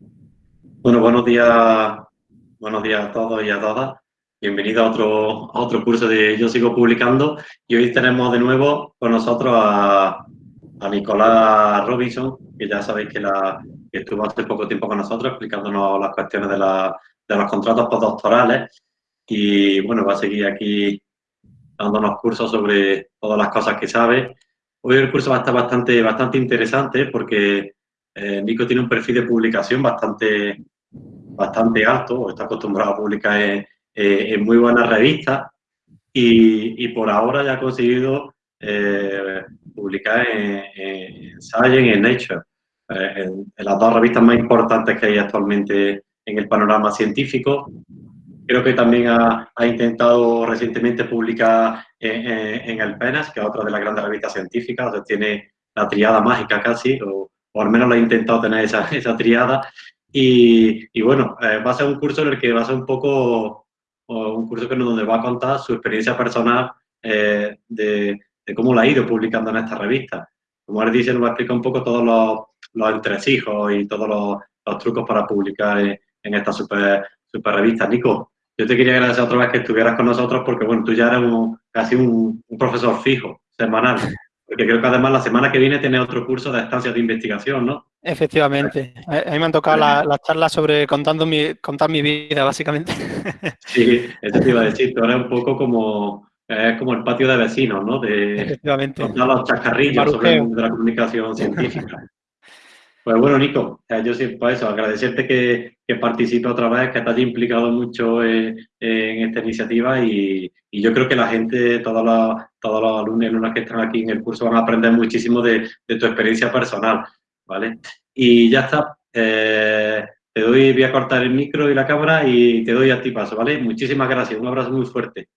Bueno, buenos días, buenos días a todos y a todas. Bienvenido a otro, otro curso de Yo Sigo Publicando. Y hoy tenemos de nuevo con nosotros a, Nicolás Robinson, que ya sabéis que, la, estuvo hace poco tiempo con nosotros explicándonos las cuestiones de, de los contratos postdoctorales. Y bueno, va a seguir aquí dándonos cursos sobre todas las cosas que sabe. Hoy el curso va a estar bastante, bastante interesante porque eh, Nico tiene un perfil de publicación bastante, bastante alto, está acostumbrado a publicar en, muy buenas revistas y, por ahora ya ha conseguido eh, publicar en, Science y en Nature, eh, en, las dos revistas más importantes que hay actualmente en el panorama científico. Creo que también ha, intentado recientemente publicar en, el PENAS, que es otra de las grandes revistas científicas, o tiene la triada mágica casi, o al menos lo he intentado tener esa, triada. Y, bueno, eh, va a ser un curso en el que va a ser un poco, un curso que donde va a contar su experiencia personal eh, de, cómo la ha ido publicando en esta revista. Como él dice, nos va a explicar un poco todos los, entresijos y todos los, trucos para publicar en, esta super, super revista. Nico, yo te quería agradecer otra vez que estuvieras con nosotros porque, bueno, tú ya eres casi un profesor fijo, semanal. Porque creo que además la semana que viene tiene otro curso de estancias de investigación, ¿no? Efectivamente. A mí me han tocado las la charlas sobre contando mi, contar mi vida, básicamente. Sí, eso te iba a decir. Tú eres un poco como, es como el patio de vecinos, ¿no? De Efectivamente. contar los chascarrillos sobre el mundo de la comunicación científica. Pues bueno, Nico, yo sí, por eso, agradecerte que, que participe otra vez, que te haya implicado mucho en, esta iniciativa y, yo creo que la gente, todos los, todos los alumnos y alumnas que están aquí en el curso van a aprender muchísimo de, tu experiencia personal, ¿vale? Y ya está, eh, te doy, voy a cortar el micro y la cámara y te doy a ti paso, ¿vale? Muchísimas gracias, un abrazo muy fuerte.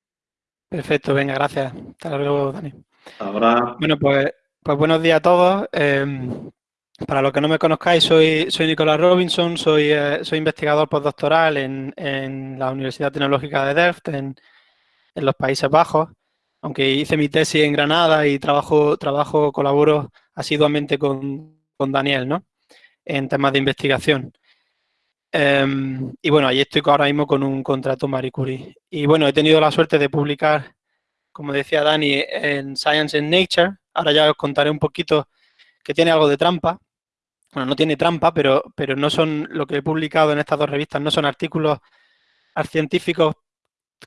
Perfecto, venga, gracias. Hasta luego, Dani. Ahora. Bueno, pues, pues buenos días a todos. Em, para los que no me conozcáis, soy, soy Nicolás Robinson, soy, eh, soy investigador postdoctoral en, en, la Universidad Tecnológica de Delft, en, en, los Países Bajos, aunque hice mi tesis en Granada y trabajo, trabajo colaboro asiduamente con, con Daniel, ¿no? En temas de investigación. Em, y bueno, ahí estoy ahora mismo con un contrato Marie Curie. Y bueno, he tenido la suerte de publicar, como decía Dani, en Science and Nature. Ahora ya os contaré un poquito que tiene algo de trampa, bueno, no tiene trampa, pero, pero no son, lo que he publicado en estas dos revistas no son artículos científicos,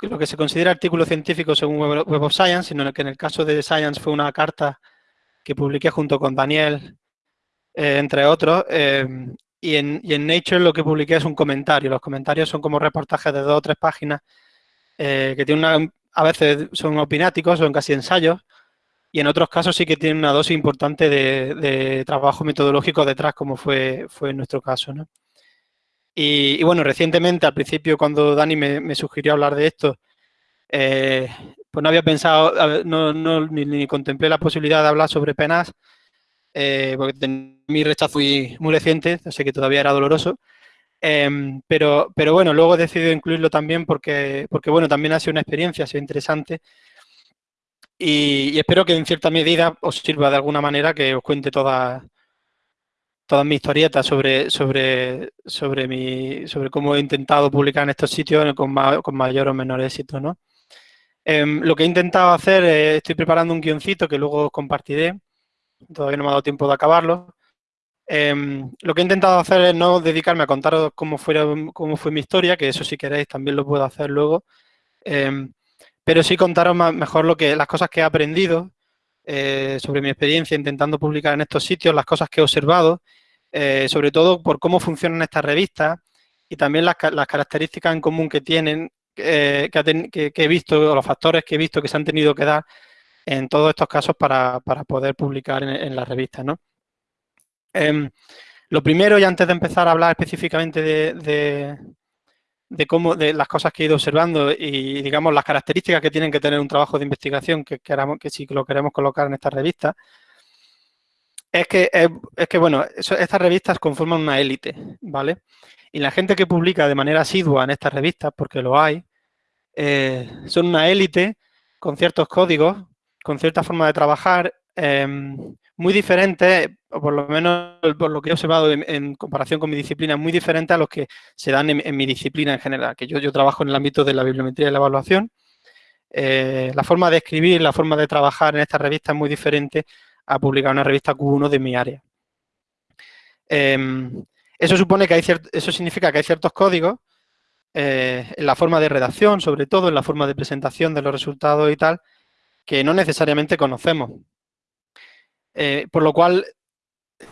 lo que se considera artículos científicos según Web of Science, sino que en el caso de Science fue una carta que publiqué junto con Daniel, eh, entre otros, eh, y, en, y, en, Nature lo que publiqué es un comentario. Los comentarios son como reportajes de dos o tres páginas eh, que una, a veces son opináticos, son casi ensayos, y en otros casos sí que tiene una dosis importante de, trabajo metodológico detrás, como fue, fue en nuestro caso. ¿no? Y, bueno, recientemente, al principio, cuando Dani me, sugirió hablar de esto, eh, pues no había pensado, no, ni, contemplé la posibilidad de hablar sobre penas, eh, porque mi rechazo muy, muy reciente, así que todavía era doloroso. Em, pero, pero bueno, luego he decidido incluirlo también porque, porque bueno, también ha sido una experiencia, ha sido interesante y, espero que en cierta medida os sirva de alguna manera que os cuente todas todas mis historietas sobre, sobre, sobre, mi, sobre cómo he intentado publicar en estos sitios con, con mayor o menor éxito. ¿no? Em, lo que he intentado hacer, estoy preparando un guioncito que luego os compartiré, todavía no me ha dado tiempo de acabarlo. Em, lo que he intentado hacer es no dedicarme a contaros cómo, cómo fue mi historia, que eso si queréis también lo puedo hacer luego, em, pero sí contaros mejor lo que, las cosas que he aprendido eh, sobre mi experiencia intentando publicar en estos sitios, las cosas que he observado, eh, sobre todo por cómo funcionan estas revistas y también las, características en común que tienen, eh, que, he visto, o los factores que he visto que se han tenido que dar en todos estos casos para, poder publicar en, las revistas. ¿no? Em, lo primero, y antes de empezar a hablar específicamente de cómo, de las cosas que he ido observando y, digamos, las características que tienen que tener un trabajo de investigación que, queramos, que si lo queremos colocar en esta revista, es que, es, que bueno, estas revistas conforman una élite, ¿vale? Y la gente que publica de manera asidua en estas revistas, porque lo hay, eh, son una élite con ciertos códigos, con cierta forma de trabajar, em, muy diferentes, o por lo menos por lo que he observado en, comparación con mi disciplina, muy diferentes a los que se dan en, mi disciplina en general, que yo, yo trabajo en el ámbito de la bibliometría y la evaluación. Eh, la forma de escribir, la forma de trabajar en esta revista es muy diferente a publicar una revista Q1 de mi área. Em, eso supone que hay eso significa que hay ciertos códigos eh, en la forma de redacción, sobre todo en la forma de presentación de los resultados y tal, que no necesariamente conocemos. Eh, por lo cual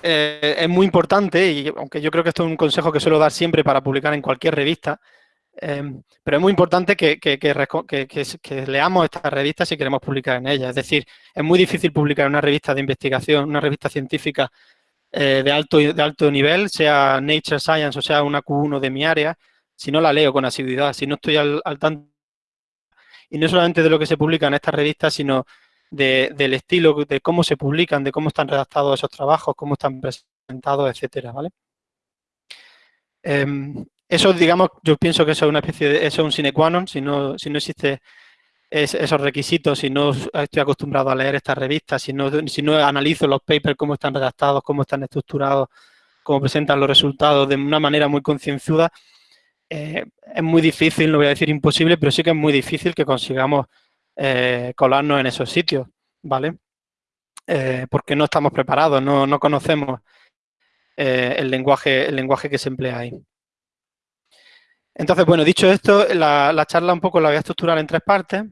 eh, es muy importante, y aunque yo creo que esto es un consejo que suelo dar siempre para publicar en cualquier revista, pero es muy importante que, leamos estas revistas si queremos publicar en ellas. Es decir, es muy difícil publicar una revista de investigación, una revista científica de, alto, de alto nivel, sea Nature Science o sea una Q1 de mi área, si no la leo con asiduidad, si no estoy al, tanto, y no solamente de lo que se publica en estas revistas, sino del estilo, de cómo se publican, de cómo están redactados esos trabajos, cómo están presentados, etcétera, ¿vale? Em, eso, digamos, yo pienso que eso es una especie de, eso es un sine qua non, si no, si no existe esos requisitos, si no estoy acostumbrado a leer estas revistas, si no, si no analizo los papers, cómo están redactados, cómo están estructurados, cómo presentan los resultados de una manera muy concienzuda, eh, es muy difícil, no voy a decir imposible, pero sí que es muy difícil que consigamos eh, colarnos en esos sitios, ¿vale? Eh, porque no estamos preparados, no, conocemos el, lenguaje, el lenguaje que se emplea ahí. Entonces, bueno, dicho esto, la, charla un poco la voy a estructurar en tres partes.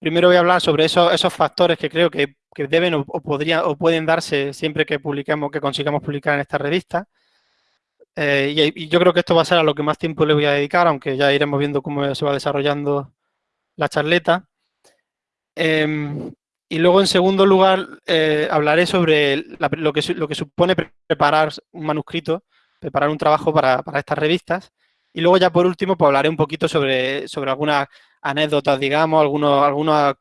Primero voy a hablar sobre esos, esos factores que creo que, deben o, podrían, o pueden darse siempre que publiquemos, que consigamos publicar en esta revista. Eh, y, yo creo que esto va a ser a lo que más tiempo le voy a dedicar, aunque ya iremos viendo cómo se va desarrollando la charleta. Em, y luego, en segundo lugar, eh, hablaré sobre lo, que, lo que supone preparar un manuscrito, preparar un trabajo para, estas revistas. Y luego ya por último, pues hablaré un poquito sobre, sobre algunas anécdotas, digamos, algunos, algunas,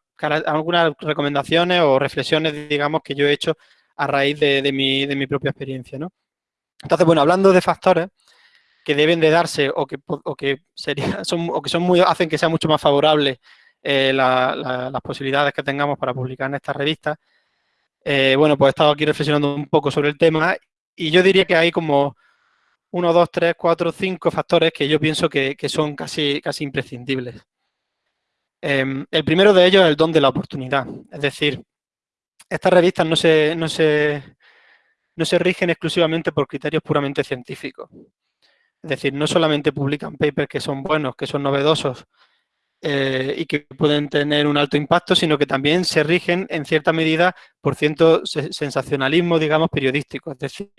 algunas recomendaciones o reflexiones, digamos, que yo he hecho a raíz de, de, mi, de mi propia experiencia, ¿no? Entonces, bueno, hablando de factores que deben de darse o que, que, son, o que son muy, hacen que sea mucho más favorable eh, las posibilidades que tengamos para publicar en esta revista, eh, bueno, pues he estado aquí reflexionando un poco sobre el tema y yo diría que hay como uno, dos, tres, cuatro, cinco factores que yo pienso que, son casi, casi imprescindibles. Em, el primero de ellos es el don de la oportunidad. Es decir, estas revistas no se, no se, no se rigen exclusivamente por criterios puramente científicos. Es decir, no solamente publican papers que son buenos, que son novedosos eh, y que pueden tener un alto impacto, sino que también se rigen en cierta medida por cierto sensacionalismo, digamos, periodístico. Es decir,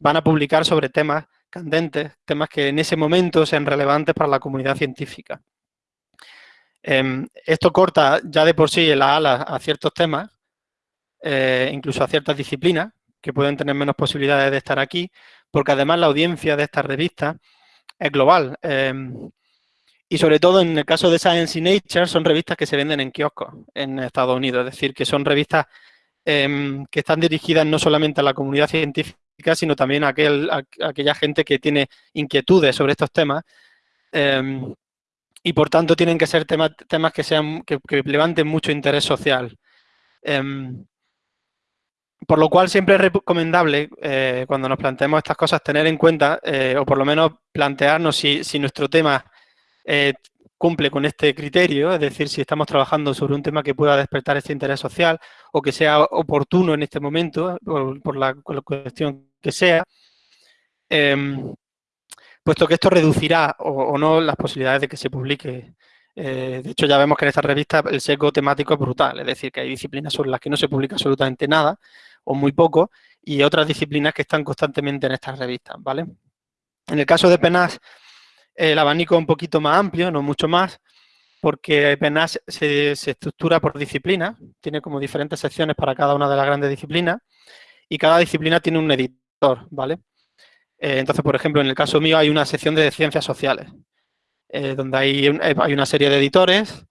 van a publicar sobre temas candentes, temas que en ese momento sean relevantes para la comunidad científica. Em, esto corta ya de por sí el ala a ciertos temas, eh, incluso a ciertas disciplinas, que pueden tener menos posibilidades de estar aquí, porque además la audiencia de estas revistas es global. Em, y sobre todo en el caso de Science y Nature son revistas que se venden en kioscos en Estados Unidos, es decir, que son revistas em, que están dirigidas no solamente a la comunidad científica, sino también a, aquel, aquella gente que tiene inquietudes sobre estos temas. Em, y por tanto tienen que ser temas, temas que, sean, que, levanten mucho interés social. Por lo cual siempre es recomendable, eh, cuando nos planteemos estas cosas, tener en cuenta, eh, o por lo menos plantearnos si, nuestro tema eh, cumple con este criterio, es decir, si estamos trabajando sobre un tema que pueda despertar este interés social o que sea oportuno en este momento, por, la, cuestión que sea, em, puesto que esto reducirá o, no las posibilidades de que se publique de hecho, ya vemos que en esta revista el sesgo temático es brutal, es decir, que hay disciplinas sobre las que no se publica absolutamente nada o muy poco, y otras disciplinas que están constantemente en estas revistas, ¿vale? En el caso de PENAS, el abanico un poquito más amplio, no mucho más, porque PENAS se, estructura por disciplina, tiene como diferentes secciones para cada una de las grandes disciplinas, y cada disciplina tiene un editor, ¿vale? Eh, entonces, por ejemplo, en el caso mío hay una sección de ciencias sociales, eh, donde hay, hay una serie de editores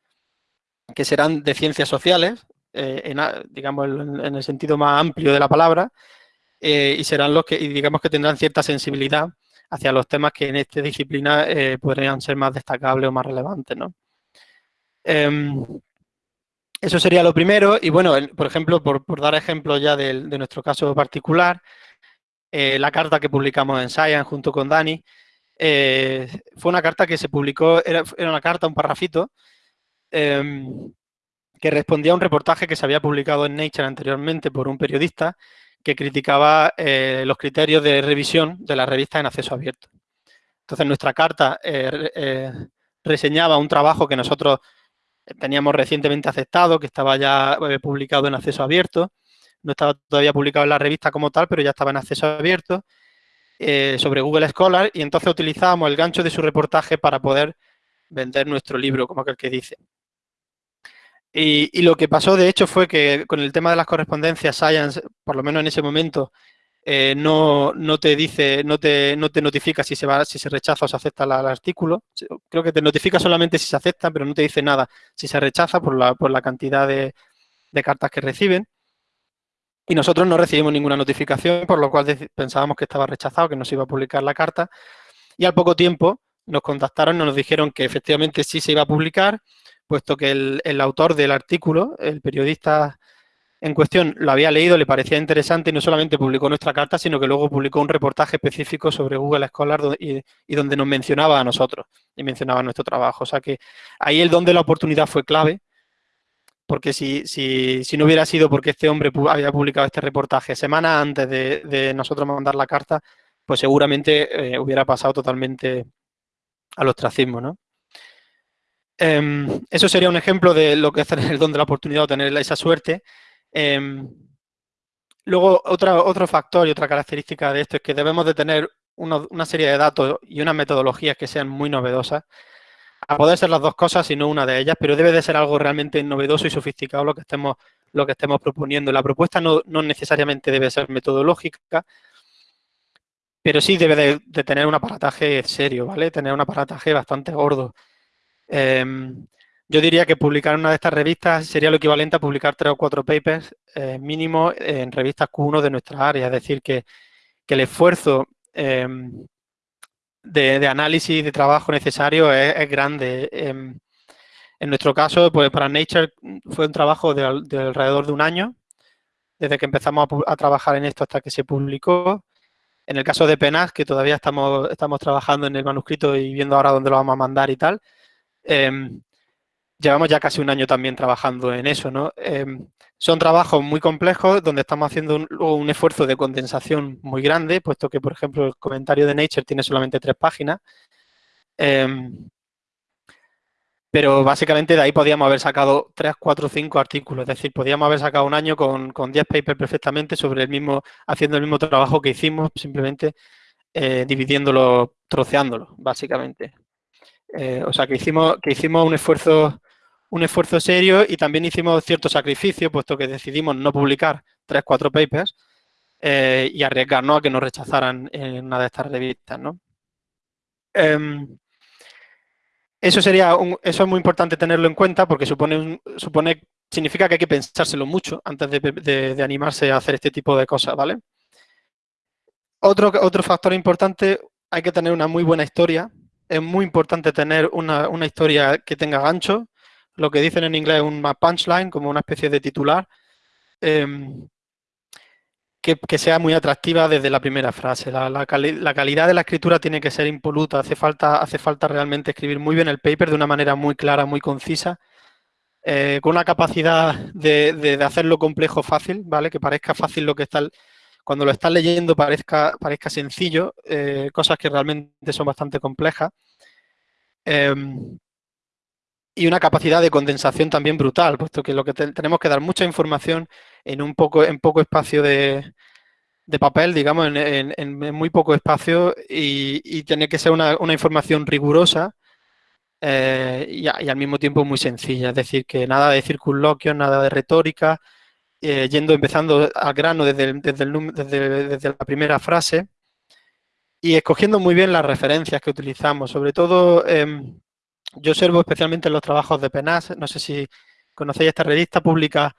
que serán de ciencias sociales, eh, en, digamos, en, el sentido más amplio de la palabra, eh, y serán los que, digamos que tendrán cierta sensibilidad hacia los temas que en esta disciplina eh, podrían ser más destacables o más relevantes, ¿no? Em, Eso sería lo primero. Y bueno, por ejemplo, por, dar ejemplo ya de, nuestro caso particular, eh, la carta que publicamos en Science junto con Dani, eh, fue una carta que se publicó, era, una carta, un parrafito, em, que respondía a un reportaje que se había publicado en Nature anteriormente por un periodista que criticaba eh, los criterios de revisión de la revista en acceso abierto. Entonces, nuestra carta reseñaba un trabajo que nosotros teníamos recientemente aceptado, que estaba ya eh, publicado en acceso abierto. No estaba todavía publicado en la revista como tal, pero ya estaba en acceso abierto eh, sobre Google Scholar y entonces utilizábamos el gancho de su reportaje para poder vender nuestro libro, como aquel que dice. Y, lo que pasó, de hecho, fue que con el tema de las correspondencias, Science, por lo menos en ese momento, eh, no, no, te dice, no te, no te notifica si se, va, si se rechaza o se acepta el artículo. Creo que te notifica solamente si se acepta, pero no te dice nada si se rechaza por la, por la cantidad de, cartas que reciben. Y nosotros no recibimos ninguna notificación, por lo cual pensábamos que estaba rechazado, que no se iba a publicar la carta. Y al poco tiempo nos contactaron nos dijeron que efectivamente sí se iba a publicar, puesto que el, el autor del artículo, el periodista en cuestión lo había leído, le parecía interesante y no solamente publicó nuestra carta, sino que luego publicó un reportaje específico sobre Google Scholar y, donde nos mencionaba a nosotros y mencionaba nuestro trabajo. O sea que ahí el don de la oportunidad fue clave, porque si, si, si no hubiera sido porque este hombre había publicado este reportaje semana antes de, nosotros mandar la carta, pues seguramente eh, hubiera pasado totalmente al ostracismo, ¿no? Em, eso sería un ejemplo de lo que es el don de la oportunidad o tener esa suerte. Em, luego, otro factor y otra característica de esto es que debemos de tener una serie de datos y unas metodologías que sean muy novedosas. A poder ser las dos cosas y no una de ellas, pero debe de ser algo realmente novedoso y sofisticado lo que estemos, lo que estemos proponiendo. La propuesta no, necesariamente debe ser metodológica, pero sí debe de, tener un aparataje serio, ¿vale? Tener un aparataje bastante gordo. Em, yo diría que publicar una de estas revistas sería lo equivalente a publicar tres o cuatro papers eh, mínimo en revistas Q1 de nuestra área. Es decir, que, el esfuerzo em, de, análisis de trabajo necesario es, grande. Em, en nuestro caso, pues para Nature fue un trabajo de, alrededor de un año, desde que empezamos a, trabajar en esto hasta que se publicó. En el caso de Penas, que todavía estamos, estamos trabajando en el manuscrito y viendo ahora dónde lo vamos a mandar y tal, em, llevamos ya casi un año también trabajando en eso, ¿no? Em, son trabajos muy complejos donde estamos haciendo un, esfuerzo de condensación muy grande, puesto que, por ejemplo, el comentario de Nature tiene solamente tres páginas. Em, pero básicamente de ahí podíamos haber sacado tres, cuatro, cinco artículos. Es decir, podíamos haber sacado un año con, con 10 papers perfectamente sobre el mismo, haciendo el mismo trabajo que hicimos, simplemente eh, dividiéndolo, troceándolo, básicamente. Eh, o sea, que hicimos, que hicimos un esfuerzo un esfuerzo serio y también hicimos cierto sacrificio, puesto que decidimos no publicar tres, cuatro papers eh, y arriesgarnos a que nos rechazaran en una de estas revistas, ¿no? Em, eso sería eso es muy importante tenerlo en cuenta porque supone, supone significa que hay que pensárselo mucho antes de, animarse a hacer este tipo de cosas, ¿vale? Otro, otro factor importante, hay que tener una muy buena historia. Es muy importante tener una, una historia que tenga gancho, lo que dicen en inglés un punchline, como una especie de titular, em, que, sea muy atractiva desde la primera frase. La, calidad de la escritura tiene que ser impoluta, hace falta, hace falta realmente escribir muy bien el paper de una manera muy clara, muy concisa, eh, con una capacidad de, hacerlo complejo fácil, ¿vale? Que parezca fácil lo que está... Cuando lo estás leyendo parezca, parezca sencillo, eh, cosas que realmente son bastante complejas. Em, y una capacidad de condensación también brutal, puesto que lo que tenemos que dar mucha información en un poco, en poco espacio de, papel, digamos, en, muy poco espacio y, tiene que ser una, información rigurosa eh, y, al mismo tiempo muy sencilla. Es decir, que nada de circunloquios, nada de retórica, eh, yendo, empezando al grano desde, desde, la primera frase y escogiendo muy bien las referencias que utilizamos, sobre todo... Em, yo observo especialmente en los trabajos de PENAS, no sé si conocéis esta revista, publica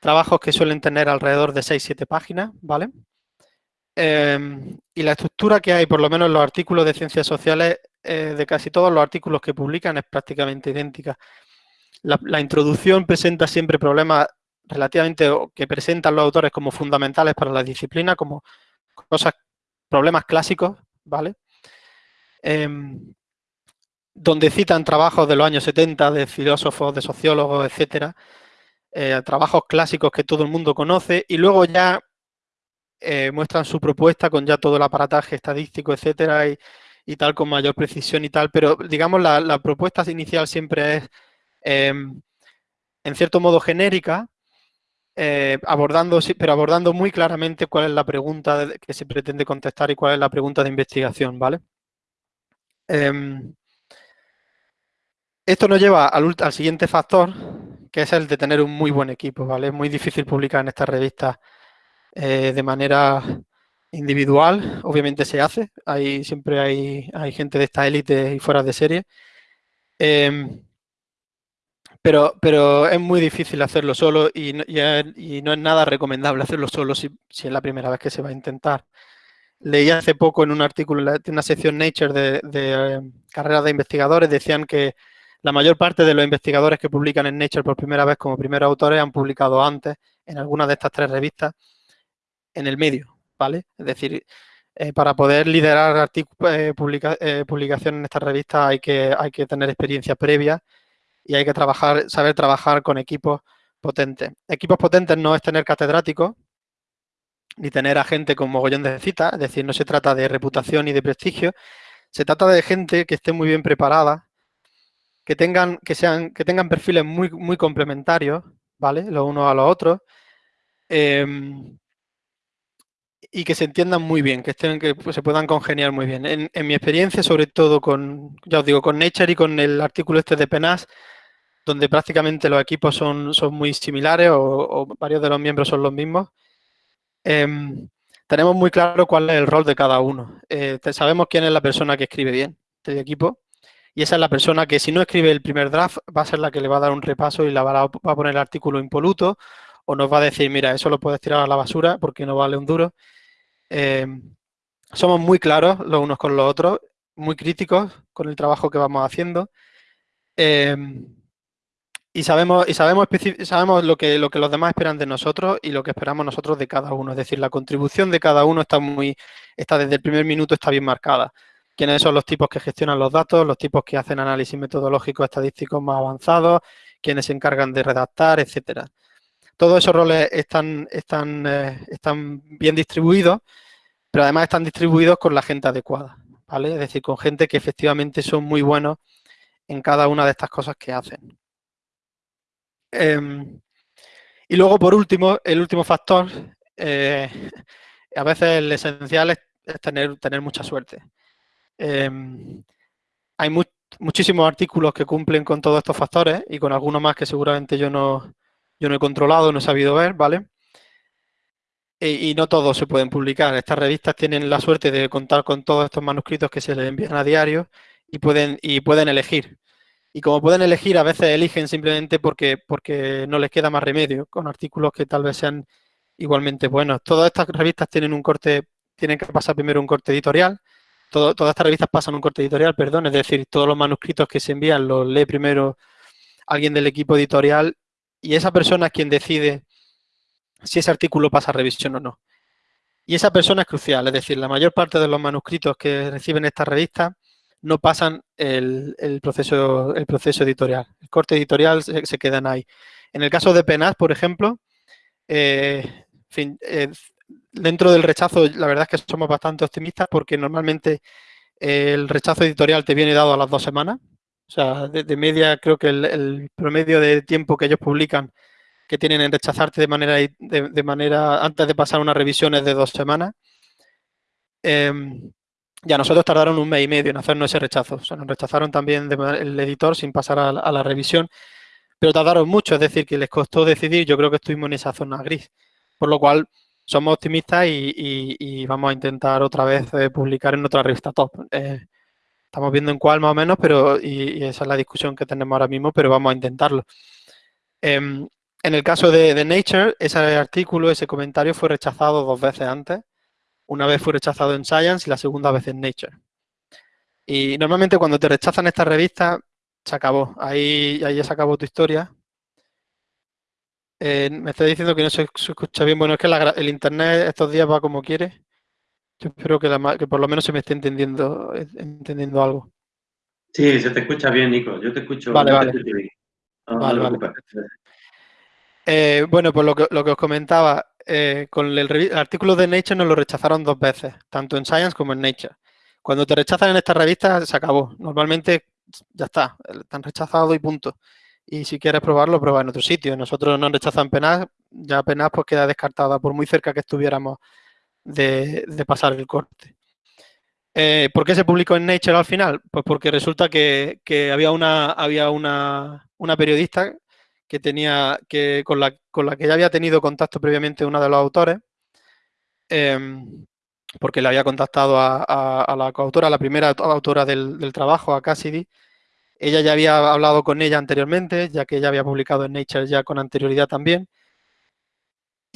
trabajos que suelen tener alrededor de 6-7 páginas, ¿vale? Em, y la estructura que hay, por lo menos en los artículos de ciencias sociales, eh, de casi todos los artículos que publican es prácticamente idéntica. la, introducción presenta siempre problemas relativamente que presentan los autores como fundamentales para la disciplina, como cosas, problemas clásicos, ¿vale? Em, donde citan trabajos de los años 70 de filósofos, de sociólogos, etcétera, eh, trabajos clásicos que todo el mundo conoce y luego ya eh, muestran su propuesta con ya todo el aparataje estadístico, etcétera, y, tal, con mayor precisión y tal, pero digamos la, propuesta inicial siempre es em, en cierto modo genérica, eh, abordando, pero abordando muy claramente cuál es la pregunta que se pretende contestar y cuál es la pregunta de investigación, ¿vale? Em, esto nos lleva al, al, siguiente factor, que es el de tener un muy buen equipo, ¿vale? Es muy difícil publicar en estas revistas eh, de manera individual, obviamente se hace, hay, siempre hay, hay gente de esta élite y fuera de serie, em, pero, pero es muy difícil hacerlo solo y, no es nada recomendable hacerlo solo si, es la primera vez que se va a intentar. Leí hace poco en un artículo, en una sección Nature de, eh, carreras de investigadores, decían que la mayor parte de los investigadores que publican en Nature por primera vez como primeros autores han publicado antes en alguna de estas tres revistas en el medio, ¿vale? Es decir, eh, para poder liderar eh, eh, publicaciones en esta revista hay que, hay que tener experiencia previa y hay que trabajar, saber trabajar con equipos potentes. Equipos potentes no es tener catedráticos, ni tener a gente con mogollón de citas, es decir, no se trata de reputación y de prestigio, se trata de gente que esté muy bien preparada, que tengan, que sean, que tengan perfiles muy, muy complementarios, ¿vale? Los unos a los otros, em, y que se entiendan muy bien, que estén, que se puedan congeniar muy bien. En, mi experiencia, sobre todo con, ya os digo, con Nature y con el artículo este de Penas, donde prácticamente los equipos son, son muy similares o, varios de los miembros son los mismos, em, tenemos muy claro cuál es el rol de cada uno. Eh, sabemos quién es la persona que escribe bien del equipo y esa es la persona que si no escribe el primer draft va a ser la que le va a dar un repaso y la va a, poner el artículo impoluto o nos va a decir, mira, eso lo puedes tirar a la basura porque no vale un duro. Em, somos muy claros los unos con los otros, muy críticos con el trabajo que vamos haciendo. Em, y sabemos, y sabemos, sabemos lo, que, lo que los demás esperan de nosotros y lo que esperamos nosotros de cada uno. Es decir, la contribución de cada uno está muy, está desde el primer minuto está bien marcada. Quiénes son los tipos que gestionan los datos, los tipos que hacen análisis metodológicos estadísticos más avanzados, quienes se encargan de redactar, etcétera. Todos esos roles están, están, eh, están bien distribuidos, pero además están distribuidos con la gente adecuada, ¿vale? Es decir, con gente que efectivamente son muy buenos en cada una de estas cosas que hacen. Em, y luego, por último, el último factor, eh, a veces el esencial es, tener, tener mucha suerte. Em, hay muchísimos artículos que cumplen con todos estos factores y con algunos más que seguramente yo no, yo no he controlado, no he sabido ver, ¿vale? Y, no todos se pueden publicar. Estas revistas tienen la suerte de contar con todos estos manuscritos que se les envían a diario y pueden, y pueden elegir. Y como pueden elegir, a veces eligen simplemente porque, porque no les queda más remedio, con artículos que tal vez sean igualmente buenos. Todas estas revistas tienen un corte, tienen que pasar primero un corte editorial. todas estas revistas pasan un corte editorial, perdón, es decir, todos los manuscritos que se envían los lee primero alguien del equipo editorial y esa persona es quien decide si ese artículo pasa a revisión o no. Y esa persona es crucial, es decir, la mayor parte de los manuscritos que reciben estas revistas no pasan el, proceso, el proceso editorial. El corte editorial se, quedan ahí. En el caso de Penas, por ejemplo, eh, eh, dentro del rechazo, la verdad es que somos bastante optimistas porque normalmente el rechazo editorial te viene dado a las dos semanas. O sea, de, media creo que el, promedio de tiempo que ellos publican que tienen en rechazarte de manera, de, manera antes de pasar una revisión es de dos semanas. Em, ya nosotros tardaron un mes y medio en hacernos ese rechazo. O sea, nos rechazaron también el editor sin pasar a, la revisión, pero tardaron mucho, es decir, que les costó decidir. Yo creo que estuvimos en esa zona gris. Por lo cual, somos optimistas y, vamos a intentar otra vez eh, publicar en otra revista top. Eh, Estamos viendo en cuál más o menos, pero y, esa es la discusión que tenemos ahora mismo, pero vamos a intentarlo. Em, en el caso de, Nature, ese artículo, ese comentario fue rechazado dos veces antes. Una vez fue rechazado en Science y la segunda vez en Nature. Y normalmente cuando te rechazan estas revistas, se acabó. Ahí, ahí ya se acabó tu historia. Eh, me está diciendo que no se, escucha bien. Bueno, es que el internet estos días va como quiere. Yo espero que, que, por lo menos se me esté entendiendo, entendiendo algo. Sí, se te escucha bien, Nico. Yo te escucho, vale. Te vale, vale. Eh, bueno, pues lo que, lo que os comentaba, eh, con el, artículo de Nature nos lo rechazaron dos veces, tanto en Science como en Nature. Cuando te rechazan en esta revista, se acabó. Normalmente ya está, están rechazados y punto. Y si quieres probarlo, prueba en otro sitio. Nosotros nos rechazan penas, ya penas pues queda descartada por muy cerca que estuviéramos de, pasar el corte. Eh, ¿Por qué se publicó en Nature al final? Pues porque resulta que, había, una, había una, periodista que tenía que con la, con la que ya había tenido contacto previamente uno de los autores, em, porque le había contactado a, la coautora, la primera autora del trabajo, a Cassidy, ella ya había hablado con ella anteriormente, ya que ella había publicado en Nature ya con anterioridad también.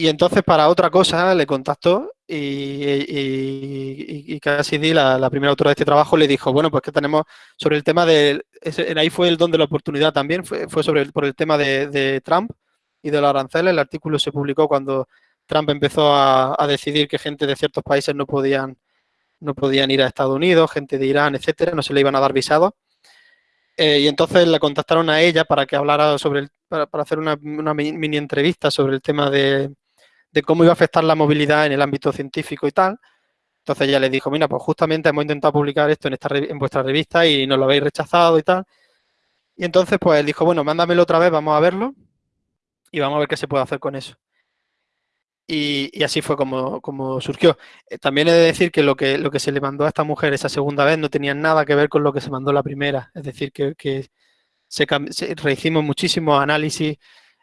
Y entonces para otra cosa le contactó y, y, Cassidy, la, primera autora de este trabajo, le dijo, bueno, pues que tenemos sobre el tema de, ahí fue el don de la oportunidad también, fue, fue sobre el, por el tema de, Trump y de los aranceles. El artículo se publicó cuando Trump empezó a, decidir que gente de ciertos países no podían, no podían ir a Estados Unidos, gente de Irán, etcétera, no se le iban a dar visados. Eh, y entonces la contactaron a ella para que hablara sobre, el, para, hacer una, mini entrevista sobre el tema de, cómo iba a afectar la movilidad en el ámbito científico y tal. Entonces ella le dijo, mira, pues justamente hemos intentado publicar esto en, esta, en vuestra revista y nos lo habéis rechazado y tal. Y entonces pues él dijo, bueno, mándamelo otra vez, vamos a verlo y vamos a ver qué se puede hacer con eso. Y, así fue como, como surgió. Eh, también he de decir que lo, que lo que se le mandó a esta mujer esa segunda vez no tenía nada que ver con lo que se mandó la primera. Es decir, que, que se, rehicimos muchísimos análisis,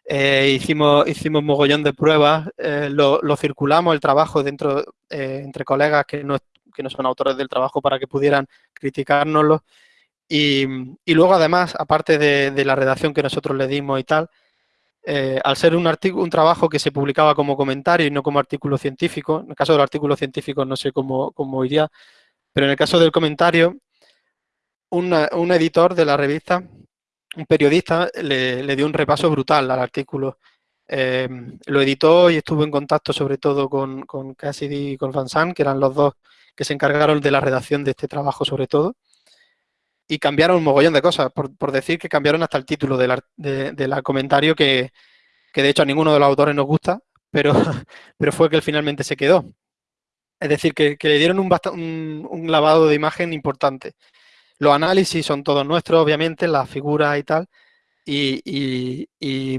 eh, hicimos, hicimos mogollón de pruebas, eh, lo, circulamos el trabajo dentro entre colegas que no, que no son autores del trabajo para que pudieran criticárnoslo. Y, y luego, además, aparte de, de la redacción que nosotros le dimos y tal, eh, al ser un, un trabajo que se publicaba como comentario y no como artículo científico, en el caso del artículo científico no sé cómo, cómo iría, pero en el caso del comentario, un editor de la revista, un periodista, le, dio un repaso brutal al artículo. Eh, lo editó y estuvo en contacto sobre todo con, con Cassidy y con Van Sant, que eran los dos que se encargaron de la redacción de este trabajo sobre todo y cambiaron un mogollón de cosas, por, decir que cambiaron hasta el título del de, comentario que, de hecho a ninguno de los autores nos gusta, pero, pero fue que él finalmente se quedó. Es decir, que, le dieron un, un, lavado de imagen importante. Los análisis son todos nuestros, obviamente, las figuras y tal, y,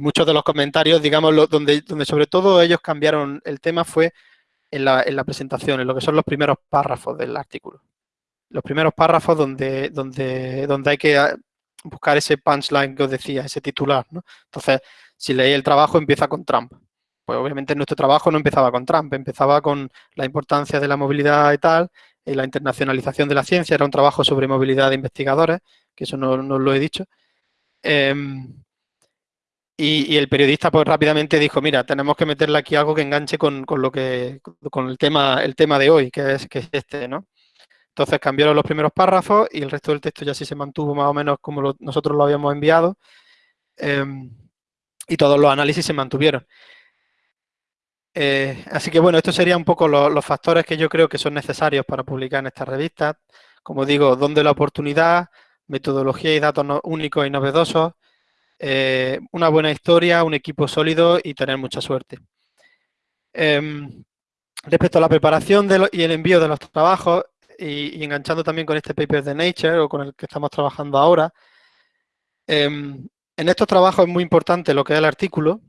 muchos de los comentarios, digamos, donde, sobre todo ellos cambiaron el tema fue en la, en la presentación, en lo que son los primeros párrafos del artículo los primeros párrafos donde, donde, donde hay que ah, buscar ese punchline que os decía, ese titular. ¿no? Entonces, si leí el trabajo, empieza con Trump. Pues obviamente nuestro trabajo no empezaba con Trump, empezaba con la importancia de la movilidad y tal, la internacionalización de la ciencia, era un trabajo sobre movilidad de investigadores, que eso no, lo he dicho. Em, y, el periodista pues rápidamente dijo, mira, tenemos que meterle aquí algo que enganche con, con lo que, con el tema, el tema de hoy, que es, que es este, ¿no? Entonces cambiaron los primeros párrafos y el resto del texto ya sí se mantuvo más o menos como nosotros lo habíamos enviado. Em, y todos los análisis se mantuvieron. Eh, así que bueno, estos serían un poco los, factores que yo creo que son necesarios para publicar en esta revista. Como digo, dónde la oportunidad, metodología y datos únicos y novedosos, eh, una buena historia, un equipo sólido y tener mucha suerte. Em, respecto a la preparación y el envío de los trabajos, y, enganchando también con este paper de Nature o con el que estamos trabajando ahora, em, en estos trabajos es muy importante lo que es el artículo,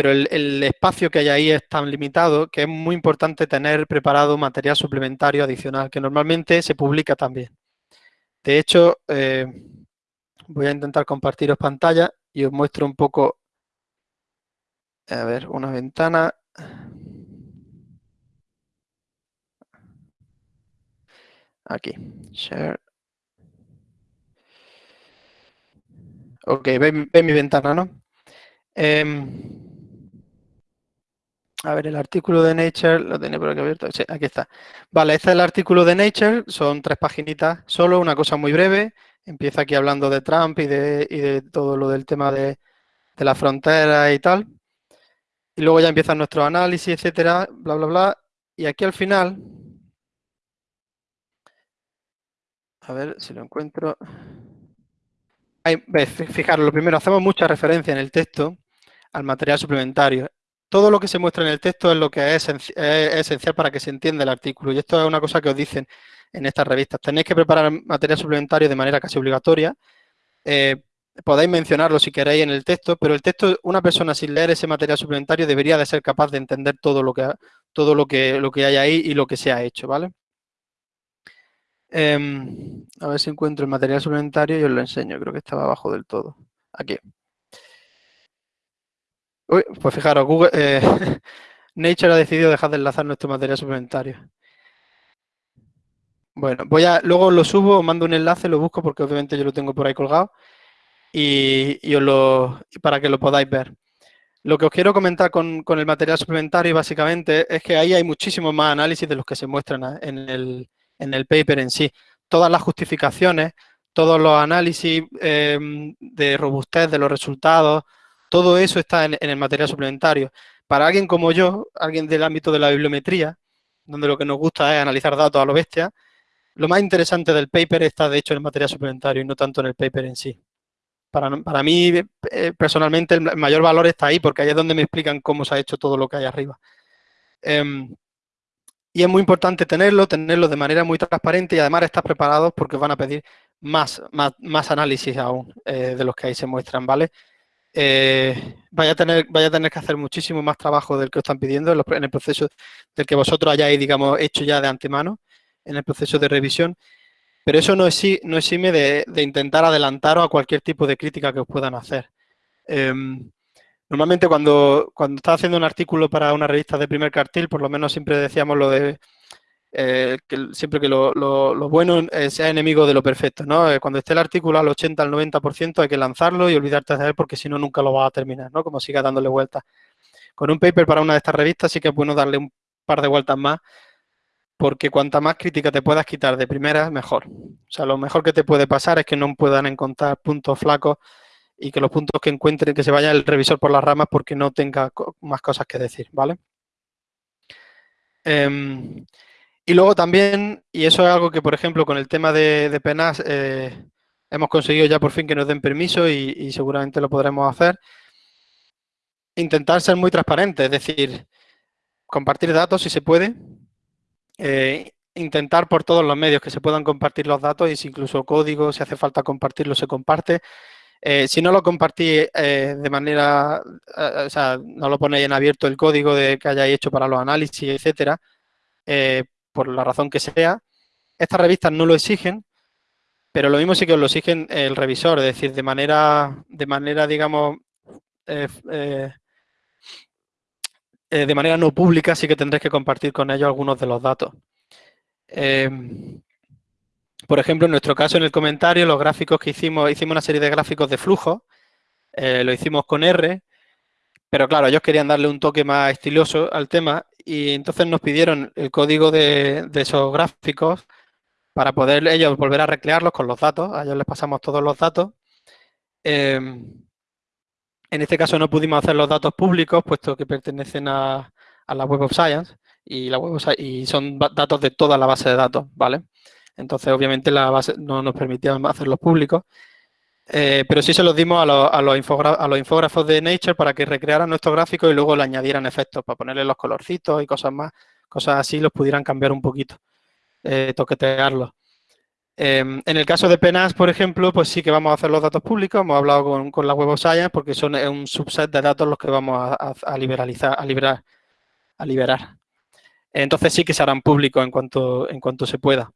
pero el, espacio que hay ahí es tan limitado que es muy importante tener preparado material suplementario adicional, que normalmente se publica también. De hecho, eh, voy a intentar compartiros pantalla y os muestro un poco, a ver, una ventana. Aquí, share. Ok, ve, mi ventana, ¿no? Em, a ver, el artículo de Nature, lo tenía por aquí abierto, sí, aquí está. Vale, este es el artículo de Nature, son tres paginitas solo, una cosa muy breve, Empieza aquí hablando de Trump y de, y de todo lo del tema de, de la frontera y tal. Y luego ya empiezan nuestros análisis, etcétera, bla, bla, bla. Y aquí al final, a ver si lo encuentro. fijaros, lo primero, hacemos mucha referencia en el texto al material suplementario. Todo lo que se muestra en el texto es lo que es, esencial para que se entienda el artículo. Y esto es una cosa que os dicen en estas revistas. Tenéis que preparar material suplementario de manera casi obligatoria. Eh, podéis mencionarlo si queréis en el texto, pero el texto, una persona sin leer ese material suplementario debería de ser capaz de entender todo lo que, todo lo que, lo que hay ahí y lo que se ha hecho, ¿vale? Em, a ver si encuentro el material suplementario y os lo enseño. Creo que estaba abajo del todo. Aquí. Uy, pues fijaros, Google, eh, Nature ha decidido dejar de enlazar nuestro material suplementario. Bueno, voy a, luego lo subo, mando un enlace, lo busco porque obviamente yo lo tengo por ahí colgado y, os lo, para que lo podáis ver. Lo que os quiero comentar con, el material suplementario básicamente es que ahí hay muchísimos más análisis de los que se muestran en el, en el paper en sí. Todas las justificaciones, todos los análisis em, de robustez de los resultados, todo eso está en, el material suplementario. Para alguien como yo, alguien del ámbito de la bibliometría, donde lo que nos gusta es analizar datos a lo bestia, lo más interesante del paper está de hecho en el material suplementario y no tanto en el paper en sí. Para, mí, eh, personalmente, el mayor valor está ahí, porque ahí es donde me explican cómo se ha hecho todo lo que hay arriba. Em, y es muy importante tenerlo, tenerlo de manera muy transparente y además estar preparados porque van a pedir más, más, análisis aún eh, de los que ahí se muestran, ¿vale? Eh, vaya, a tener, vaya a tener que hacer muchísimo más trabajo del que os están pidiendo en, el proceso del que vosotros hayáis, digamos, hecho ya de antemano en el proceso de revisión pero eso no, no exime de, intentar adelantaros a cualquier tipo de crítica que os puedan hacer. Em, normalmente cuando, cuando estás haciendo un artículo para una revista de primer cartel, por lo menos siempre decíamos lo de eh, que siempre que lo, bueno eh, sea enemigo de lo perfecto, ¿no? Eh, cuando esté el artículo al 80, al 90% hay que lanzarlo y olvidarte de él porque si no nunca lo vas a terminar, ¿no? Como siga dándole vueltas. Con un paper para una de estas revistas sí que es bueno darle un par de vueltas más porque cuanta más crítica te puedas quitar de primera, mejor. O sea, lo mejor que te puede pasar es que no puedan encontrar puntos flacos y que los puntos que encuentren, que se vaya el revisor por las ramas porque no tenga más cosas que decir, ¿vale? Y luego también, y eso es algo que, por ejemplo, con el tema de, penas, eh, hemos conseguido ya por fin que nos den permiso y, seguramente lo podremos hacer, intentar ser muy transparente, es decir, compartir datos si se puede, eh, intentar por todos los medios que se puedan compartir los datos y si incluso código, si hace falta compartirlo, se comparte. Eh, si no lo compartís de manera, o sea, no lo ponéis en abierto el código de que hayáis hecho para los análisis, etcétera, por la razón que sea, estas revistas no lo exigen, pero lo mismo sí que os lo exigen el revisor, es decir, de manera, de manera digamos, eh, de manera no pública sí que tendréis que compartir con ellos algunos de los datos. Em, por ejemplo, en nuestro caso, en el comentario, los gráficos que hicimos, hicimos una serie de gráficos de flujo, eh, lo hicimos con R, pero claro, ellos querían darle un toque más estiloso al tema y entonces nos pidieron el código de, esos gráficos para poder ellos volver a recrearlos con los datos. A ellos les pasamos todos los datos. Em, en este caso no pudimos hacer los datos públicos, puesto que pertenecen a, la Web of Science y, la Web y son datos de toda la base de datos, ¿vale? Entonces, obviamente, la base no nos permitía hacerlos públicos, eh, pero sí se los dimos a, los infógrafos de Nature para que recrearan nuestros gráficos y luego le añadieran efectos para ponerle los colorcitos y cosas más, cosas así, los pudieran cambiar un poquito, eh, toquetearlos. Em, en el caso de penas, por ejemplo, pues sí que vamos a hacer los datos públicos, hemos hablado con, la Web of Science porque son un subset de datos los que vamos a, liberalizar, a liberar, a liberar. Entonces sí que se harán públicos en cuanto, en cuanto se pueda.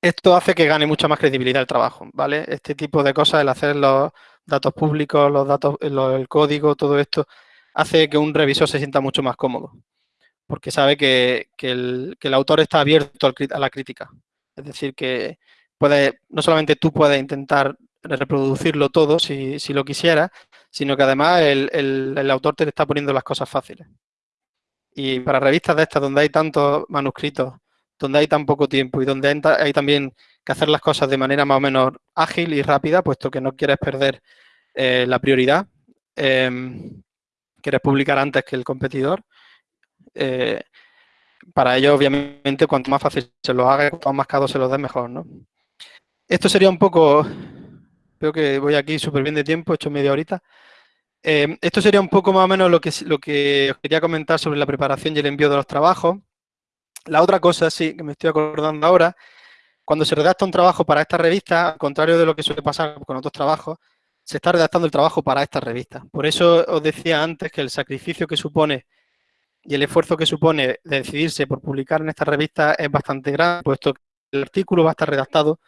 Esto hace que gane mucha más credibilidad el trabajo, ¿vale? Este tipo de cosas, el hacer los datos públicos, los datos, el código, todo esto, hace que un revisor se sienta mucho más cómodo, porque sabe que, el, que el autor está abierto a la crítica. Es decir, que puede, no solamente tú puedes intentar reproducirlo todo si, lo quisieras, sino que además el, autor te está poniendo las cosas fáciles. Y para revistas de estas donde hay tantos manuscritos, donde hay tan poco tiempo y donde hay, también que hacer las cosas de manera más o menos ágil y rápida, puesto que no quieres perder eh, la prioridad. Em, quieres publicar antes que el competidor. Eh, para ello, obviamente, cuanto más fácil se lo haga, cuanto más marcado se lo dé, mejor, ¿no? Esto sería un poco... Veo que voy aquí súper bien de tiempo, he hecho media horita. Em, esto sería un poco más o menos lo que, lo que os quería comentar sobre la preparación y el envío de los trabajos. La otra cosa, sí, que me estoy acordando ahora, cuando se redacta un trabajo para esta revista, al contrario de lo que suele pasar con otros trabajos, se está redactando el trabajo para esta revista. Por eso os decía antes que el sacrificio que supone y el esfuerzo que supone de decidirse por publicar en esta revista es bastante grande, puesto que el artículo va a estar redactado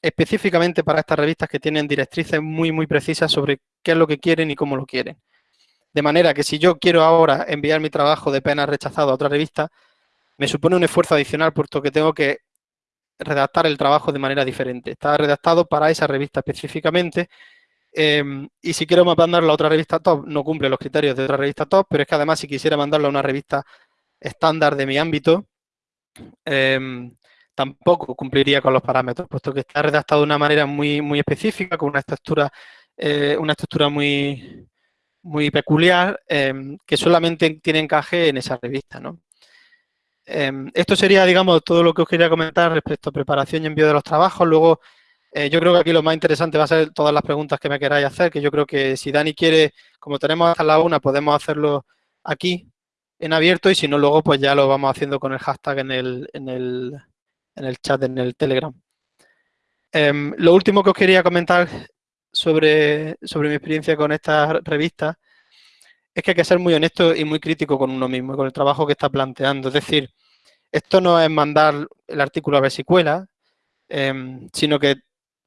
específicamente para estas revistas que tienen directrices muy, muy precisas sobre qué es lo que quieren y cómo lo quieren. De manera que si yo quiero ahora enviar mi trabajo de pena rechazado a otra revista, me supone un esfuerzo adicional, puesto que tengo que redactar el trabajo de manera diferente. Está redactado para esa revista específicamente em, y si quiero mandarlo a otra revista top, no cumple los criterios de otra revista top, pero es que además si quisiera mandarlo a una revista estándar de mi ámbito, em, tampoco cumpliría con los parámetros, puesto que está redactado de una manera muy, muy específica, con una estructura, eh, una estructura muy, muy peculiar, em, que solamente tiene encaje en esa revista. ¿no? Em, esto sería, digamos, todo lo que os quería comentar respecto a preparación y envío de los trabajos. Luego, eh, yo creo que aquí lo más interesante va a ser todas las preguntas que me queráis hacer, que yo creo que si Dani quiere, como tenemos hasta la una, podemos hacerlo aquí en abierto y si no, luego pues ya lo vamos haciendo con el hashtag en el, en el, en el chat, en el Telegram. Em, lo último que os quería comentar sobre, sobre mi experiencia con esta revista es que hay que ser muy honesto y muy crítico con uno mismo, con el trabajo que está planteando. Es decir, esto no es mandar el artículo a ver si cuela, em, sino que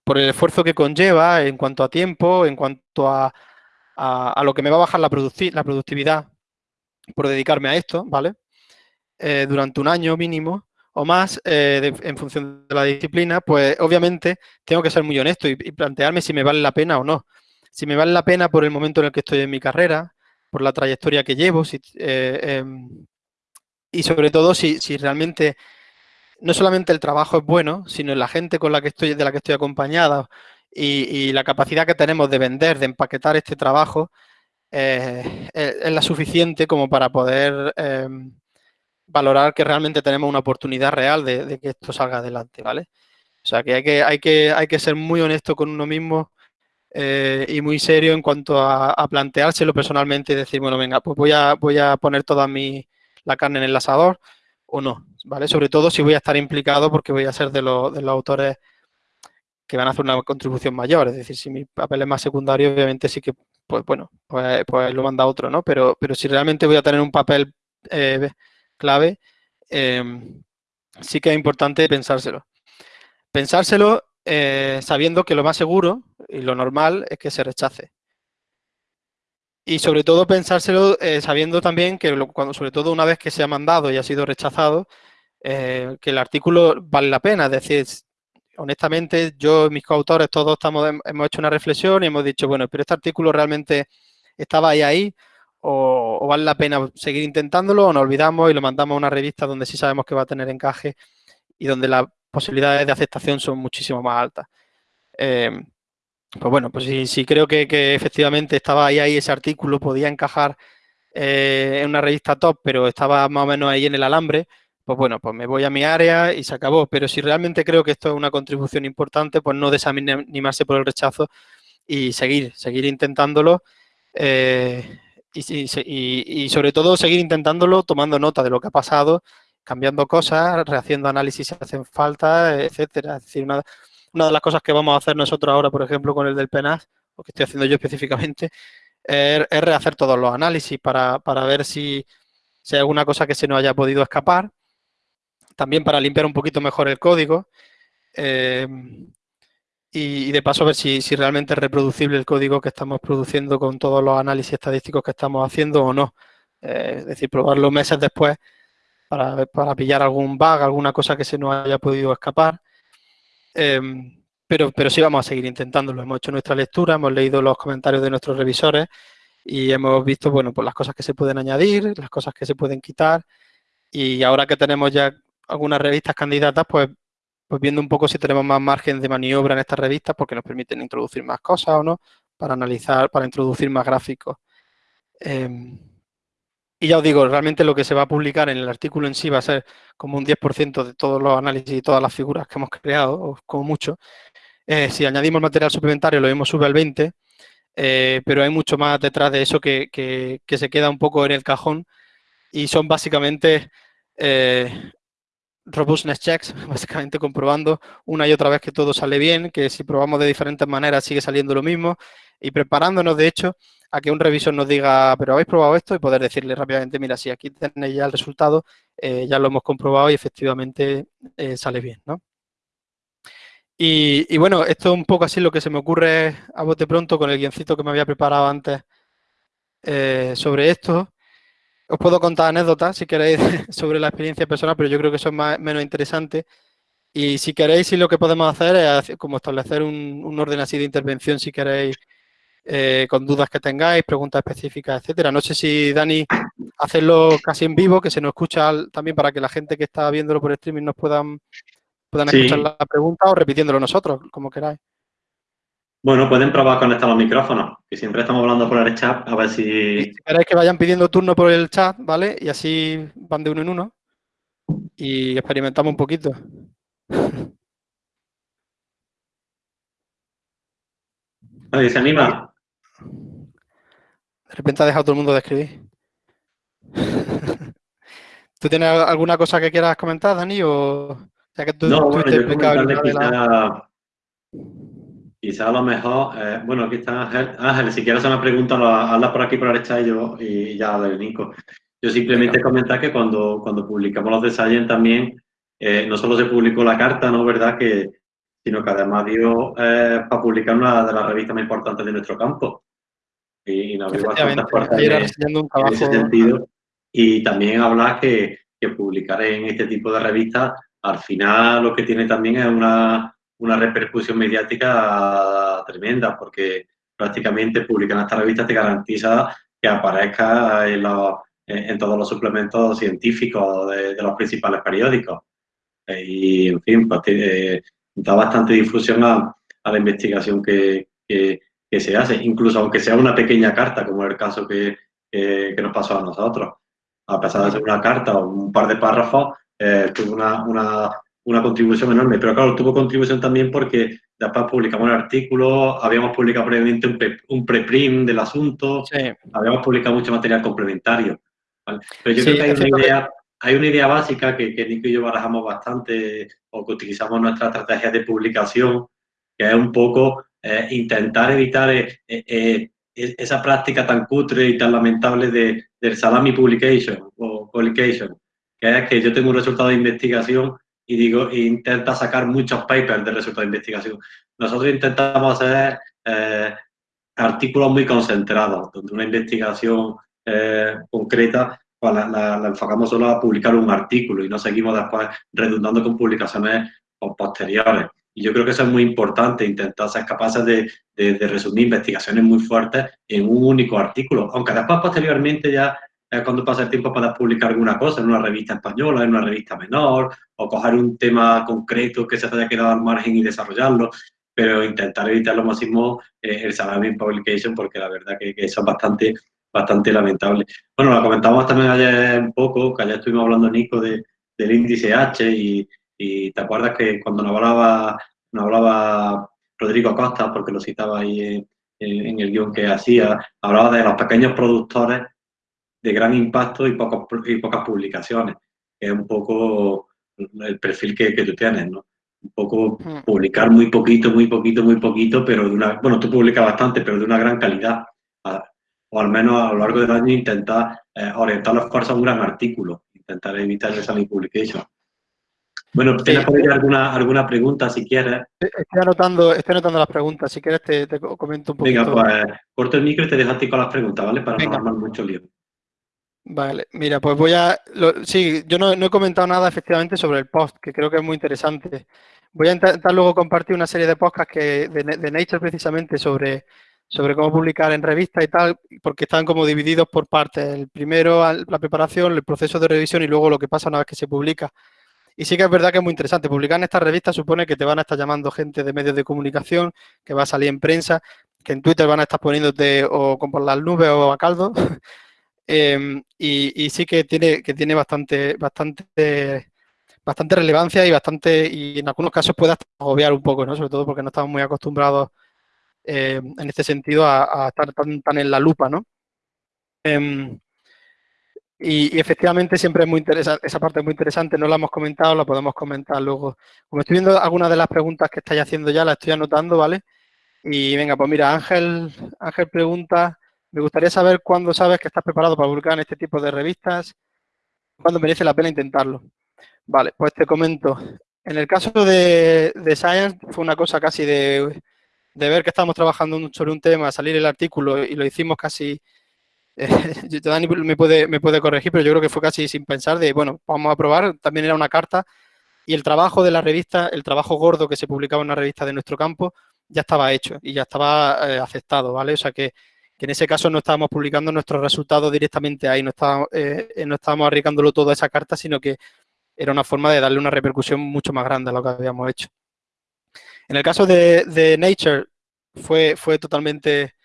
por el esfuerzo que conlleva en cuanto a tiempo, en cuanto a, a, lo que me va a bajar la, la productividad por dedicarme a esto, ¿vale? Eh, durante un año mínimo o más, eh, en función de la disciplina, pues obviamente tengo que ser muy honesto y, plantearme si me vale la pena o no. Si me vale la pena por el momento en el que estoy en mi carrera, por la trayectoria que llevo eh, em, y sobre todo si, realmente no solamente el trabajo es bueno, sino la gente con la que estoy, de la que estoy acompañada y, la capacidad que tenemos de vender, de empaquetar este trabajo, eh, es, la suficiente como para poder em, valorar que realmente tenemos una oportunidad real de, que esto salga adelante, ¿vale? O sea, que hay que, hay que, hay que ser muy honesto con uno mismo eh, y muy serio en cuanto a, planteárselo personalmente y decir, bueno, venga, pues voy a, voy a poner toda mi, la carne en el asador o no, ¿vale? Sobre todo si voy a estar implicado porque voy a ser de, los, de los autores que van a hacer una contribución mayor, es decir, si mi papel es más secundario, obviamente sí que, pues bueno, pues, pues lo manda otro, ¿no? Pero, pero si realmente voy a tener un papel eh, clave, em, sí que es importante pensárselo. Pensárselo eh, sabiendo que lo más seguro y lo normal es que se rechace. Y sobre todo pensárselo eh, sabiendo también que, cuando, sobre todo una vez que se ha mandado y ha sido rechazado, eh, que el artículo vale la pena. Es decir, honestamente, yo y mis coautores todos estamos, hemos hecho una reflexión y hemos dicho, bueno, pero este artículo realmente estaba ahí ahí o, o, vale la pena seguir intentándolo o nos olvidamos y lo mandamos a una revista donde sí sabemos que va a tener encaje y donde las posibilidades de aceptación son muchísimo más altas. Eh, pues bueno, pues sí, creo que, efectivamente estaba ahí, ahí ese artículo, podía encajar eh, en una revista top, pero estaba más o menos ahí en el alambre, pues bueno, pues me voy a mi área y se acabó. Pero si realmente creo que esto es una contribución importante, pues no desanimarse por el rechazo y seguir, seguir intentándolo eh, y, y, sobre todo seguir intentándolo tomando nota de lo que ha pasado, cambiando cosas, rehaciendo análisis si hacen falta, etcétera. Es decir, una, de las cosas que vamos a hacer nosotros ahora, por ejemplo, con el del PENAS, o que estoy haciendo yo específicamente, es, rehacer todos los análisis para, ver si, hay alguna cosa que se nos haya podido escapar. También para limpiar un poquito mejor el código. Eh, y, de paso ver si, realmente es reproducible el código que estamos produciendo con todos los análisis estadísticos que estamos haciendo o no. Eh, es decir, probarlo meses después para, pillar algún bug, alguna cosa que se nos haya podido escapar. Em, pero, pero sí vamos a seguir intentándolo. Hemos hecho nuestra lectura, hemos leído los comentarios de nuestros revisores y hemos visto, bueno, pues las cosas que se pueden añadir, las cosas que se pueden quitar y ahora que tenemos ya algunas revistas candidatas, pues pues viendo un poco si tenemos más margen de maniobra en estas revistas porque nos permiten introducir más cosas o no, para analizar, para introducir más gráficos. Em, y ya os digo, realmente lo que se va a publicar en el artículo en sí va a ser como un 10% de todos los análisis y todas las figuras que hemos creado, como mucho. Eh, si añadimos material suplementario, lo mismo sube al 20%, eh, pero hay mucho más detrás de eso que, que, se queda un poco en el cajón y son básicamente eh, robustness checks, básicamente comprobando una y otra vez que todo sale bien, que si probamos de diferentes maneras sigue saliendo lo mismo y preparándonos, de hecho, a que un revisor nos diga, pero habéis probado esto y poder decirle rápidamente, mira, si aquí tenéis ya el resultado, eh, ya lo hemos comprobado y efectivamente eh, sale bien, ¿no? Y, bueno, esto es un poco así lo que se me ocurre a bote pronto con el guioncito que me había preparado antes eh, sobre esto. Os puedo contar anécdotas, si queréis, sobre la experiencia personal, pero yo creo que eso es más, menos interesante. Y si queréis, sí lo que podemos hacer es como establecer un, orden así de intervención, si queréis, eh, con dudas que tengáis, preguntas específicas, etcétera. No sé si, Dani, hacerlo casi en vivo, que se nos escucha también para que la gente que está viéndolo por streaming nos puedan, puedan escuchar la pregunta o repitiéndolo nosotros, como queráis. Bueno, pueden probar conectar los micrófonos, que siempre estamos hablando por el chat, a ver si... Si queréis que vayan pidiendo turno por el chat, ¿vale? Y así van de uno en uno y experimentamos un poquito. Nadie se anima. De repente ha dejado todo el mundo de escribir. ¿Tú tienes alguna cosa que quieras comentar, Dani? O, que tú, no, bueno, yo la quizá a lo mejor, eh, bueno, aquí está Ángel. Ángel, si quieres hacer una pregunta, hazla por aquí, por la derecha y yo, y ya de Nico. Yo simplemente comentar que cuando, cuando publicamos los de Science también, eh, no solo se publicó la carta, ¿no? ¿Verdad? Que, sino que además dio eh, para publicar una de las revistas más importantes de nuestro campo. Y, nos abrió bastantes puertas en, en, ese sentido. Y también hablar que, que publicar en este tipo de revistas, al final lo que tiene también es una una repercusión mediática tremenda, porque prácticamente publicar esta revista te garantiza que aparezca en, en todos los suplementos científicos de, los principales periódicos. Y, en fin, pues, eh, da bastante difusión a, la investigación que, que, se hace, incluso aunque sea una pequeña carta, como el caso que, que nos pasó a nosotros. A pesar de ser una carta o un par de párrafos, eh, tuvo una, una una contribución enorme. Pero claro, tuvo contribución también porque después publicamos el artículo, habíamos publicado previamente un, preprint del asunto, habíamos publicado mucho material complementario. Pero yo creo que hay una, idea, hay una idea básica que, que Nico y yo barajamos bastante o que utilizamos nuestra estrategia de publicación, que es un poco eh, intentar evitar eh, eh, esa práctica tan cutre y tan lamentable de, del salami publication o publication, que es que yo tengo un resultado de investigación y digo, intenta sacar muchos papers de resultados de investigación. Nosotros intentamos hacer eh, artículos muy concentrados, donde una investigación eh, concreta pues la, enfocamos solo a publicar un artículo y no seguimos después redundando con publicaciones posteriores. Y yo creo que eso es muy importante, intentar ser capaces de, de resumir investigaciones muy fuertes en un único artículo, aunque después posteriormente ya cuando pasa el tiempo para publicar alguna cosa en una revista española, en una revista menor, o coger un tema concreto que se haya quedado al margen y desarrollarlo, pero intentar evitar lo máximo eh, el salami publication, porque la verdad que, eso es bastante, bastante lamentable. Bueno, lo comentamos también ayer un poco, que ayer estuvimos hablando, Nico, de, del índice H, y, te acuerdas que cuando nos hablaba, nos hablaba Rodrigo Costa, porque lo citaba ahí en, en el guion que hacía, hablaba de los pequeños productores de gran impacto y, pocos, y pocas publicaciones, es un poco el perfil que, que tú tienes, ¿no? Un poco publicar muy poquito, muy poquito, muy poquito, pero de una, bueno, tú publicas bastante, pero de una gran calidad. O al menos a lo largo del año intentar eh, orientar los esfuerzos a un gran artículo, intentar evitar esa publication. Bueno, ¿tienes por alguna, alguna pregunta si quieres? Estoy anotando, estoy anotando las preguntas, si quieres te, te comento un poquito. Venga, pues corto el micro y te dejo a ti con las preguntas, ¿vale? Para no armar mucho lío. Vale, mira, pues voy a... sí, yo no, he comentado nada efectivamente sobre el post, que creo que es muy interesante. Voy a intentar luego compartir una serie de podcasts que, de, Nature precisamente sobre, sobre cómo publicar en revistas y tal, porque están como divididos por partes. El primero, la preparación, el proceso de revisión y luego lo que pasa una vez que se publica. Y sí que es verdad que es muy interesante. Publicar en esta revista supone que te van a estar llamando gente de medios de comunicación, que va a salir en prensa, que en Twitter van a estar poniéndote o con por las nubes o a caldo. Em, y, sí que tiene, que tiene bastante, bastante, bastante relevancia y bastante, y en algunos casos puede hasta agobiar un poco, ¿no? Sobre todo porque no estamos muy acostumbrados em, en este sentido a, estar tan, tan, en la lupa, ¿no? Em, y, efectivamente siempre es muy interesante, esa parte es muy interesante, no la hemos comentado, la podemos comentar luego. Como estoy viendo algunas de las preguntas que estáis haciendo ya, las estoy anotando, ¿vale? Y venga, pues mira, Ángel, Ángel pregunta, me gustaría saber cuándo sabes que estás preparado para publicar en este tipo de revistas, cuándo merece la pena intentarlo. Vale, pues te comento. En el caso de, Science fue una cosa casi de, ver que estábamos trabajando sobre un tema, salir el artículo y lo hicimos casi Dani me puede, me puede corregir, pero yo creo que fue casi sin pensar de, bueno, vamos a probar, también era una carta y el trabajo de la revista, el trabajo gordo que se publicaba en una revista de nuestro campo, ya estaba hecho y ya estaba eh, aceptado, ¿vale? O sea que, en ese caso no estábamos publicando nuestros resultados directamente ahí, no estábamos, eh, eh, no estábamos arriesgándolo todo a esa carta, sino que era una forma de darle una repercusión mucho más grande a lo que habíamos hecho. En el caso de, de Nature fue, fue totalmente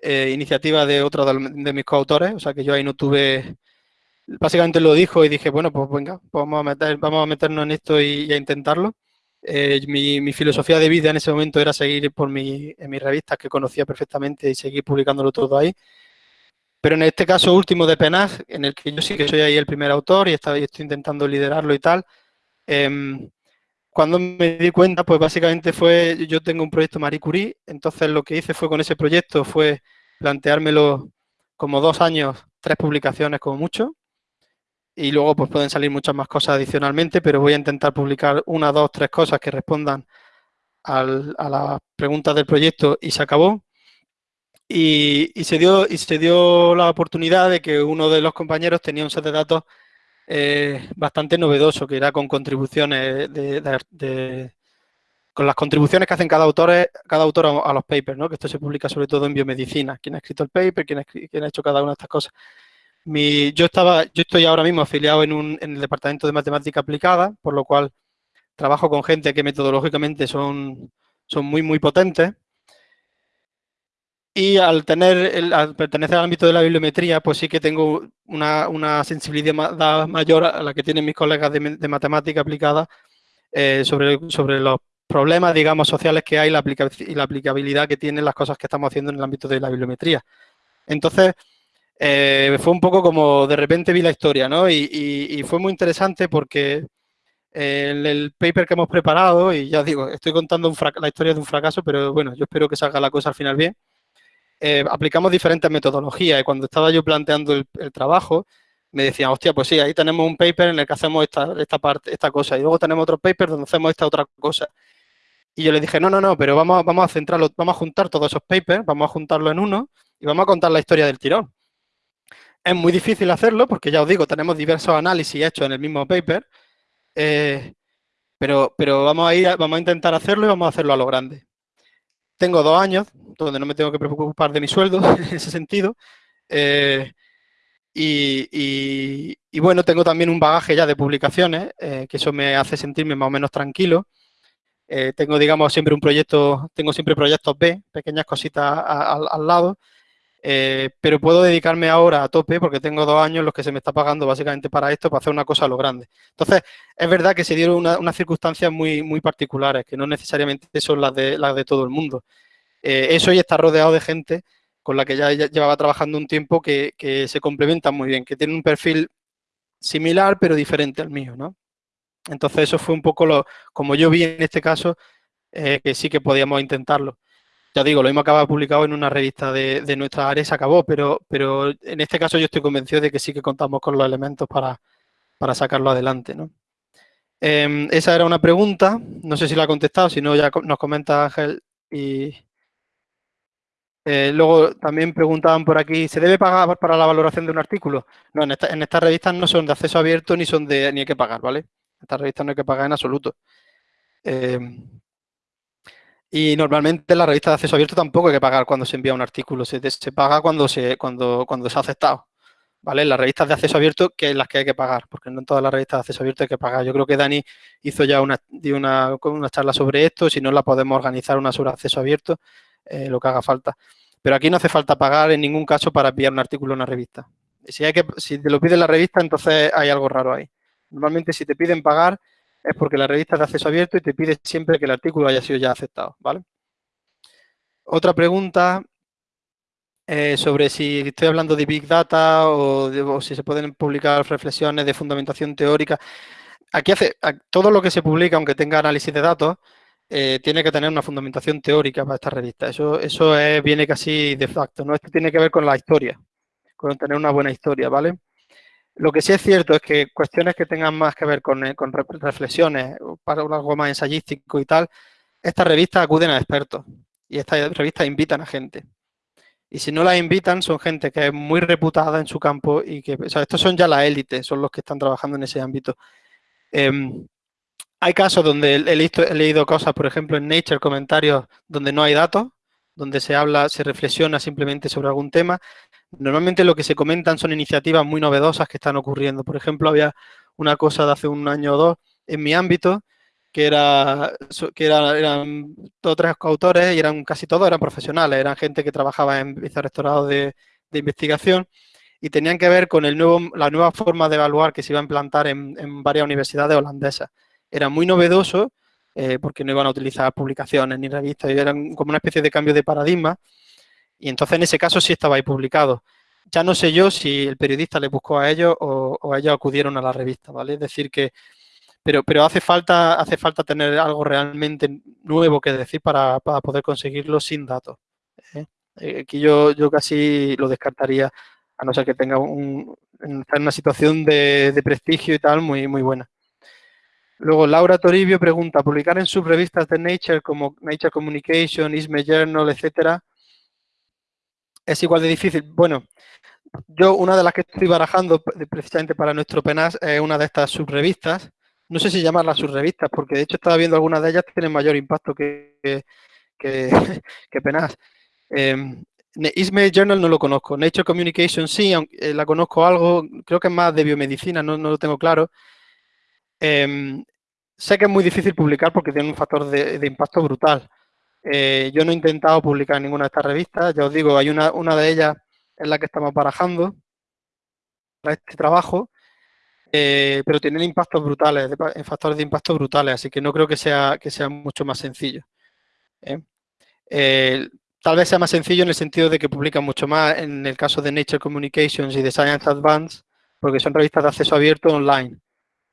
eh, iniciativa de otro de, mis coautores, o sea que yo ahí no tuve... Básicamente lo dijo y dije, bueno, pues venga, pues vamos, a meter, vamos a meternos en esto y, a intentarlo. Eh, mi, filosofía de vida en ese momento era seguir por mi, en mis revistas que conocía perfectamente y seguir publicándolo todo ahí. Pero en este caso último de Penag, en el que yo sí que soy ahí el primer autor y, estoy intentando liderarlo y tal, em, cuando me di cuenta, pues básicamente fue, yo tengo un proyecto Marie Curie, entonces lo que hice fue con ese proyecto fue planteármelo como dos años, tres publicaciones como mucho, y luego pues pueden salir muchas más cosas adicionalmente, pero voy a intentar publicar una, dos, tres cosas que respondan a las preguntas del proyecto y se acabó. Y, se dio, y se dio la oportunidad de que uno de los compañeros tenía un set de datos eh, bastante novedoso, que era con contribuciones de, con las contribuciones que hacen cada autor, cada autor a, los papers, ¿no? que esto se publica sobre todo en biomedicina, quién ha escrito el paper, quién ha hecho cada una de estas cosas. Mi, yo, estaba, yo estoy ahora mismo afiliado en, un, en el Departamento de Matemática Aplicada, por lo cual trabajo con gente que metodológicamente son, son muy, muy potentes y al tener, el, al pertenecer al ámbito de la bibliometría, pues sí que tengo una, sensibilidad mayor a la que tienen mis colegas de, matemática aplicada eh, sobre, sobre los problemas, digamos, sociales que hay la y la aplicabilidad que tienen las cosas que estamos haciendo en el ámbito de la bibliometría. Entonces, eh, fue un poco como de repente vi la historia, ¿no? Y, fue muy interesante porque en el paper que hemos preparado, y ya digo, estoy contando la historia de un fracaso, pero bueno, yo espero que salga la cosa al final bien. Eh, aplicamos diferentes metodologías y cuando estaba yo planteando el, trabajo, me decían, hostia, pues sí, ahí tenemos un paper en el que hacemos esta, esta parte, esta cosa, y luego tenemos otro paper donde hacemos esta otra cosa. Y yo le dije, no, no, no, pero vamos, vamos a centrarlo, vamos a juntar todos esos papers, vamos a juntarlo en uno y vamos a contar la historia del tirón. Es muy difícil hacerlo porque ya os digo, tenemos diversos análisis hechos en el mismo paper, eh, pero, pero vamos, a ir, vamos a intentar hacerlo y vamos a hacerlo a lo grande. Tengo dos años donde no me tengo que preocupar de mi sueldo en ese sentido. Eh, y, bueno, tengo también un bagaje ya de publicaciones, eh, que eso me hace sentirme más o menos tranquilo. Tengo, digamos, siempre un proyecto, tengo siempre proyectos B, pequeñas cositas al lado, pero puedo dedicarme ahora a tope porque tengo dos años los que se me está pagando básicamente para esto, para hacer una cosa a lo grande. Entonces, es verdad que se dieron unas circunstancias muy, muy particulares, que no necesariamente son las de, las de todo el mundo. Eh, eso y está rodeado de gente con la que ya, llevaba trabajando un tiempo que, se complementan muy bien, que tienen un perfil similar pero diferente al mío, ¿no? Entonces eso fue un poco lo, como yo vi en este caso, eh, que sí que podíamos intentarlo. Ya digo, lo mismo acaba publicado en una revista de, nuestra área se acabó, pero, pero en este caso yo estoy convencido de que sí que contamos con los elementos para, sacarlo adelante, ¿no? Em, esa era una pregunta, no sé si la ha contestado, si no ya nos comenta Ángel y, eh, luego también preguntaban por aquí, ¿se debe pagar para la valoración de un artículo? No, en, estas revistas no son de acceso abierto ni son de ni hay que pagar, ¿vale? En estas revistas no hay que pagar en absoluto. Eh, y normalmente en la revista de acceso abierto tampoco hay que pagar cuando se envía un artículo, se, se paga cuando se, cuando, cuando se ha aceptado. ¿vale? Las revistas de acceso abierto, que es las que hay que pagar, porque no en todas las revistas de acceso abierto hay que pagar. Yo creo que Dani hizo ya una, una, una charla sobre esto, si no la podemos organizar una sobre acceso abierto, eh, lo que haga falta. Pero aquí no hace falta pagar en ningún caso para enviar un artículo a una revista. Si, hay que, si te lo pide la revista, entonces hay algo raro ahí. Normalmente si te piden pagar es porque la revista es de acceso abierto y te pide siempre que el artículo haya sido ya aceptado, ¿vale? Otra pregunta eh, sobre si estoy hablando de Big Data o, si se pueden publicar reflexiones de fundamentación teórica. Aquí hace todo lo que se publica, aunque tenga análisis de datos, eh, tiene que tener una fundamentación teórica para esta revista. Eso, eso viene casi de facto, ¿no? Esto tiene que ver con la historia, con tener una buena historia, ¿vale? Lo que sí es cierto es que cuestiones que tengan más que ver con, eh, reflexiones, para algo más ensayístico y tal, estas revistas acuden a expertos y estas revistas invitan a gente. Y si no la invitan, son gente que es muy reputada en su campo y que, o sea, estos son ya la élite, son los que están trabajando en ese ámbito. Em, hay casos donde he, leído cosas, por ejemplo, en Nature, comentarios donde no hay datos, donde se habla, se reflexiona simplemente sobre algún tema. Normalmente lo que se comentan son iniciativas muy novedosas que están ocurriendo. Por ejemplo, había una cosa de hace un año o dos en mi ámbito, que, era, que eran todos tres coautores y eran casi todos eran profesionales, eran gente que trabajaba en vicerrectorado de, de investigación y tenían que ver con el nuevo, la nueva forma de evaluar que se iba a implantar en, varias universidades holandesas. Era muy novedoso eh, porque no iban a utilizar publicaciones ni revistas, eran como una especie de cambio de paradigma y entonces en ese caso sí estaba ahí publicado. Ya no sé yo si el periodista le buscó a ellos o, o ellos acudieron a la revista, ¿vale? Es decir que pero, pero hace, falta, hace falta tener algo realmente nuevo que decir para, poder conseguirlo sin datos. ¿eh? Eh, aquí yo, yo casi lo descartaría, a no ser que tenga un, una situación de, prestigio y tal muy, muy buena. Luego, Laura Toribio pregunta, ¿publicar en subrevistas de Nature como Nature Communication, ISME Journal, etcétera, es igual de difícil? Bueno, yo una de las que estoy barajando precisamente para nuestro PENAS es una de estas subrevistas, no sé si llamarlas sus revistas, porque de hecho estaba viendo algunas de ellas que tienen mayor impacto que, que, Penas. Eh, Ismail Journal no lo conozco, Nature Communication sí, aunque eh, la conozco algo, creo que es más de biomedicina, no, lo tengo claro. Em, sé que es muy difícil publicar porque tiene un factor de, impacto brutal. Eh, yo no he intentado publicar ninguna de estas revistas, ya os digo, hay una, una de ellas en la que estamos barajando para este trabajo, eh, pero tienen impactos brutales, factores de impacto brutales, así que no creo que sea, que sea mucho más sencillo. Eh, tal vez sea más sencillo en el sentido de que publican mucho más en el caso de Nature Communications y de Science Advance, porque son revistas de acceso abierto online,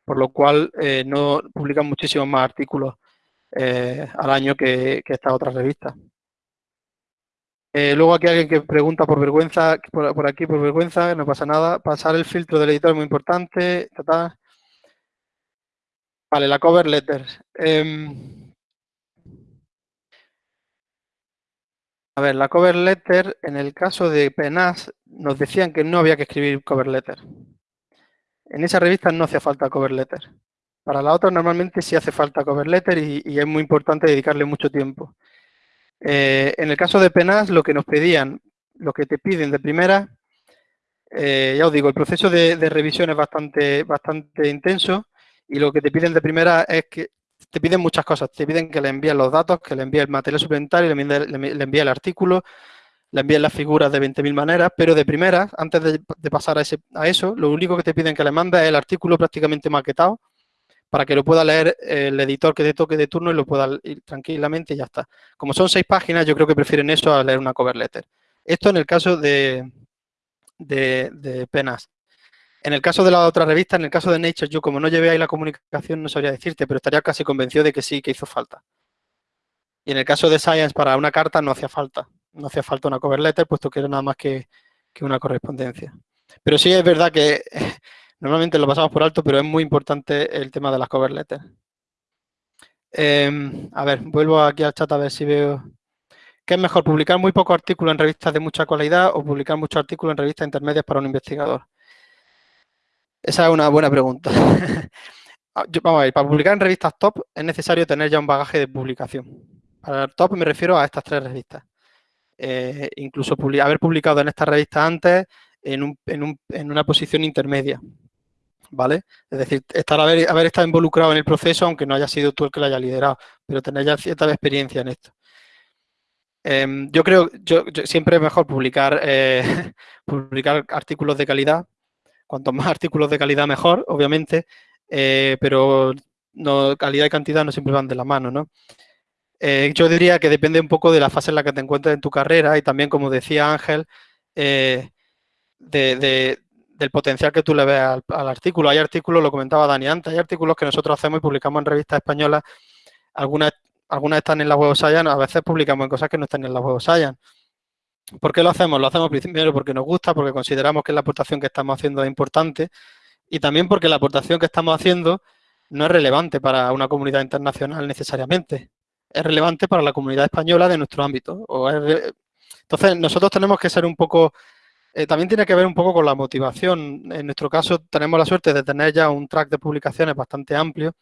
por lo cual no publican muchísimos más artículos al año que, que estas otras revistas. Eh, luego aquí alguien que pregunta por vergüenza, por, aquí por vergüenza, no pasa nada. Pasar el filtro del editor es muy importante. Vale, la cover letter. Em, a ver, la cover letter, en el caso de PENAS, nos decían que no había que escribir cover letter. En esa revista no hace falta cover letter. Para la otra normalmente sí hace falta cover letter y es muy importante dedicarle mucho tiempo. Eh, en el caso de penas, lo que nos pedían, lo que te piden de primera, eh, ya os digo, el proceso de, revisión es bastante, bastante intenso y lo que te piden de primera es que te piden muchas cosas. Te piden que le envíes los datos, que le envíes el material suplementario, le envíes, el artículo, le envíes las figuras de 20.000 maneras, pero de primera, antes de, pasar a, a, eso, lo único que te piden que le mandes es el artículo prácticamente maquetado para que lo pueda leer el editor que te toque de turno y lo pueda ir tranquilamente y ya está. Como son seis páginas, yo creo que prefieren eso a leer una cover letter. Esto en el caso de, de, penas. En el caso de la otra revista, en el caso de Nature, yo como no llevé ahí la comunicación no sabría decirte, pero estaría casi convencido de que sí, que hizo falta. Y en el caso de Science, para una carta no hacía falta. No hacía falta una cover letter, puesto que era nada más que, que una correspondencia. Pero sí es verdad que Normalmente lo pasamos por alto, pero es muy importante el tema de las cover letters. Em, a ver, vuelvo aquí al chat a ver si veo... ¿Qué es mejor, publicar muy pocos artículos en revistas de mucha calidad o publicar muchos artículos en revistas intermedias para un investigador? Esa es una buena pregunta. Ah, vamos a ver, para publicar en revistas top es necesario tener ya un bagaje de publicación. Para top me refiero a estas tres revistas. Eh, incluso haber publicado en estas revistas antes en, una posición intermedia. ¿Vale? Es decir, estar haber, haber estado involucrado en el proceso, aunque no haya sido tú el que lo haya liderado, pero tener ya cierta experiencia en esto. Em, yo creo, yo, siempre es mejor publicar, eh, publicar artículos de calidad. Cuanto más artículos de calidad, mejor, obviamente, eh, pero no, calidad y cantidad no siempre van de la mano, ¿no? Eh, yo diría que depende un poco de la fase en la que te encuentres en tu carrera y también, como decía Ángel, de, del potencial que tú le ves al, artículo. Hay artículos, lo comentaba Dani antes, hay artículos que nosotros hacemos y publicamos en revistas españolas, algunas algunas están en la Web Science, a veces publicamos en cosas que no están en la Web Science. ¿Por qué lo hacemos? Lo hacemos primero porque nos gusta, porque consideramos que la aportación que estamos haciendo es importante y también porque la aportación que estamos haciendo no es relevante para una comunidad internacional necesariamente. Es relevante para la comunidad española de nuestro ámbito. Entonces, nosotros tenemos que ser un poco... Eh, también tiene que ver un poco con la motivación. En nuestro caso, tenemos la suerte de tener ya un track de publicaciones bastante amplio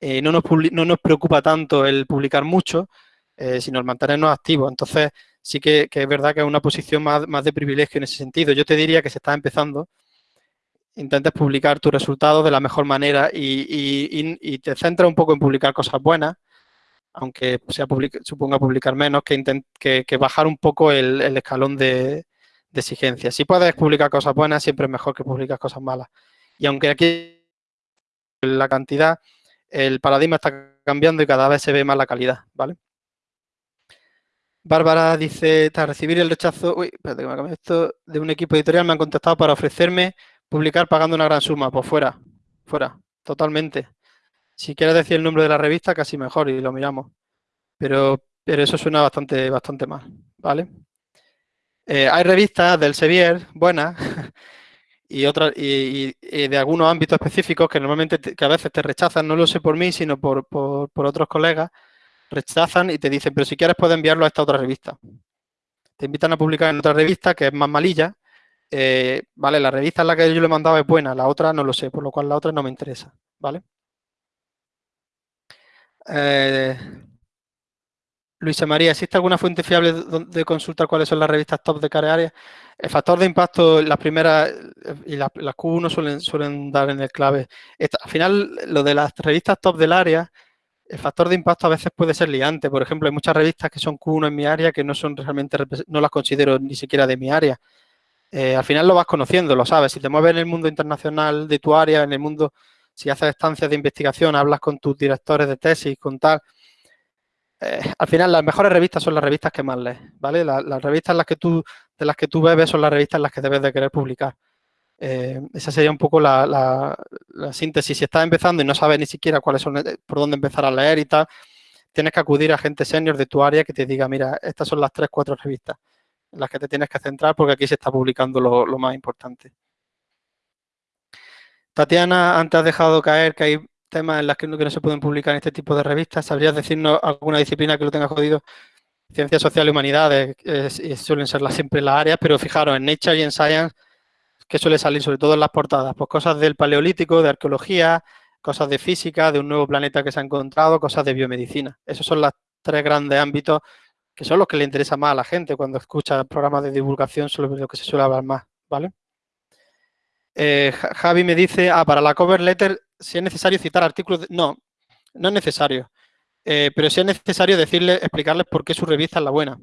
eh, no, nos no, nos preocupa tanto el publicar mucho, eh, sino el mantenernos activos. Entonces, sí que, es verdad que es una posición más, de privilegio en ese sentido. Yo te diría que se está empezando, intentes publicar tus resultados de la mejor manera y, te centras un poco en publicar cosas buenas, aunque sea suponga publicar menos, que, que, bajar un poco el, escalón de, de, exigencia. Si puedes publicar cosas buenas, siempre es mejor que publicar cosas malas. Y aunque aquí la cantidad el paradigma está cambiando y cada vez se ve más la calidad, ¿vale? Bárbara dice, tras recibir el rechazo, uy, espérate que me esto, de un equipo editorial me han contactado para ofrecerme publicar pagando una gran suma. Pues fuera, fuera, totalmente. Si quieres decir el nombre de la revista, casi mejor y lo miramos. Pero, pero eso suena bastante, bastante mal, ¿vale? Eh, hay revistas del Sevier, buenas, y, otras y, de algunos ámbitos específicos que normalmente que a veces te rechazan, no lo sé por mí, sino por, por, otros colegas, rechazan y te dicen, pero si quieres puedes enviarlo a esta otra revista. Te invitan a publicar en otra revista que es más malilla. Eh, vale, la revista en la que yo le he mandado es buena, la otra no lo sé, por lo cual la otra no me interesa. ¿Vale? Eh, Luisa María, ¿existe alguna fuente fiable de consultar cuáles son las revistas top de cada área? El factor de impacto, las primeras y las, Q1 suelen, suelen dar en el clave. al final, lo de las revistas top del área, el factor de impacto a veces puede ser liante. Por ejemplo, hay muchas revistas que son Q1 en mi área que no son realmente, no las considero ni siquiera de mi área. Eh, al final lo vas conociendo, lo sabes. Si te mueves en el mundo internacional de tu área, en el mundo, si haces estancias de investigación, hablas con tus directores de tesis, con tal, eh, al final las mejores revistas son las revistas que más lees, ¿vale? las revistas las que tú, de las que tú bebes son las revistas en las que debes de querer publicar. Eh, esa sería un poco la, síntesis. Si estás empezando y no sabes ni siquiera cuáles son, eh, por dónde empezar a leer y tal, tienes que acudir a gente senior de tu área que te diga, mira, estas son las tres, cuatro revistas en las que te tienes que centrar porque aquí se está publicando lo, lo más importante. Tatiana, antes has dejado caer que hay temas en las que no, se pueden publicar en este tipo de revistas. ¿Sabrías decirnos alguna disciplina que lo tenga jodido? Ciencias sociales y humanidades suelen ser siempre las áreas, pero fijaros, en Nature y en Science, que suele salir sobre todo en las portadas? Pues cosas del paleolítico, de arqueología, cosas de física, de un nuevo planeta que se ha encontrado, cosas de biomedicina. Esos son los tres grandes ámbitos que son los que le interesa más a la gente cuando escucha programas de divulgación sobre lo que se suele hablar más, ¿vale? Eh, Javi me dice, ah, para la cover letter si es necesario citar artículos, no, no es necesario, eh, pero si es necesario decirle, explicarles por qué su revista es la buena.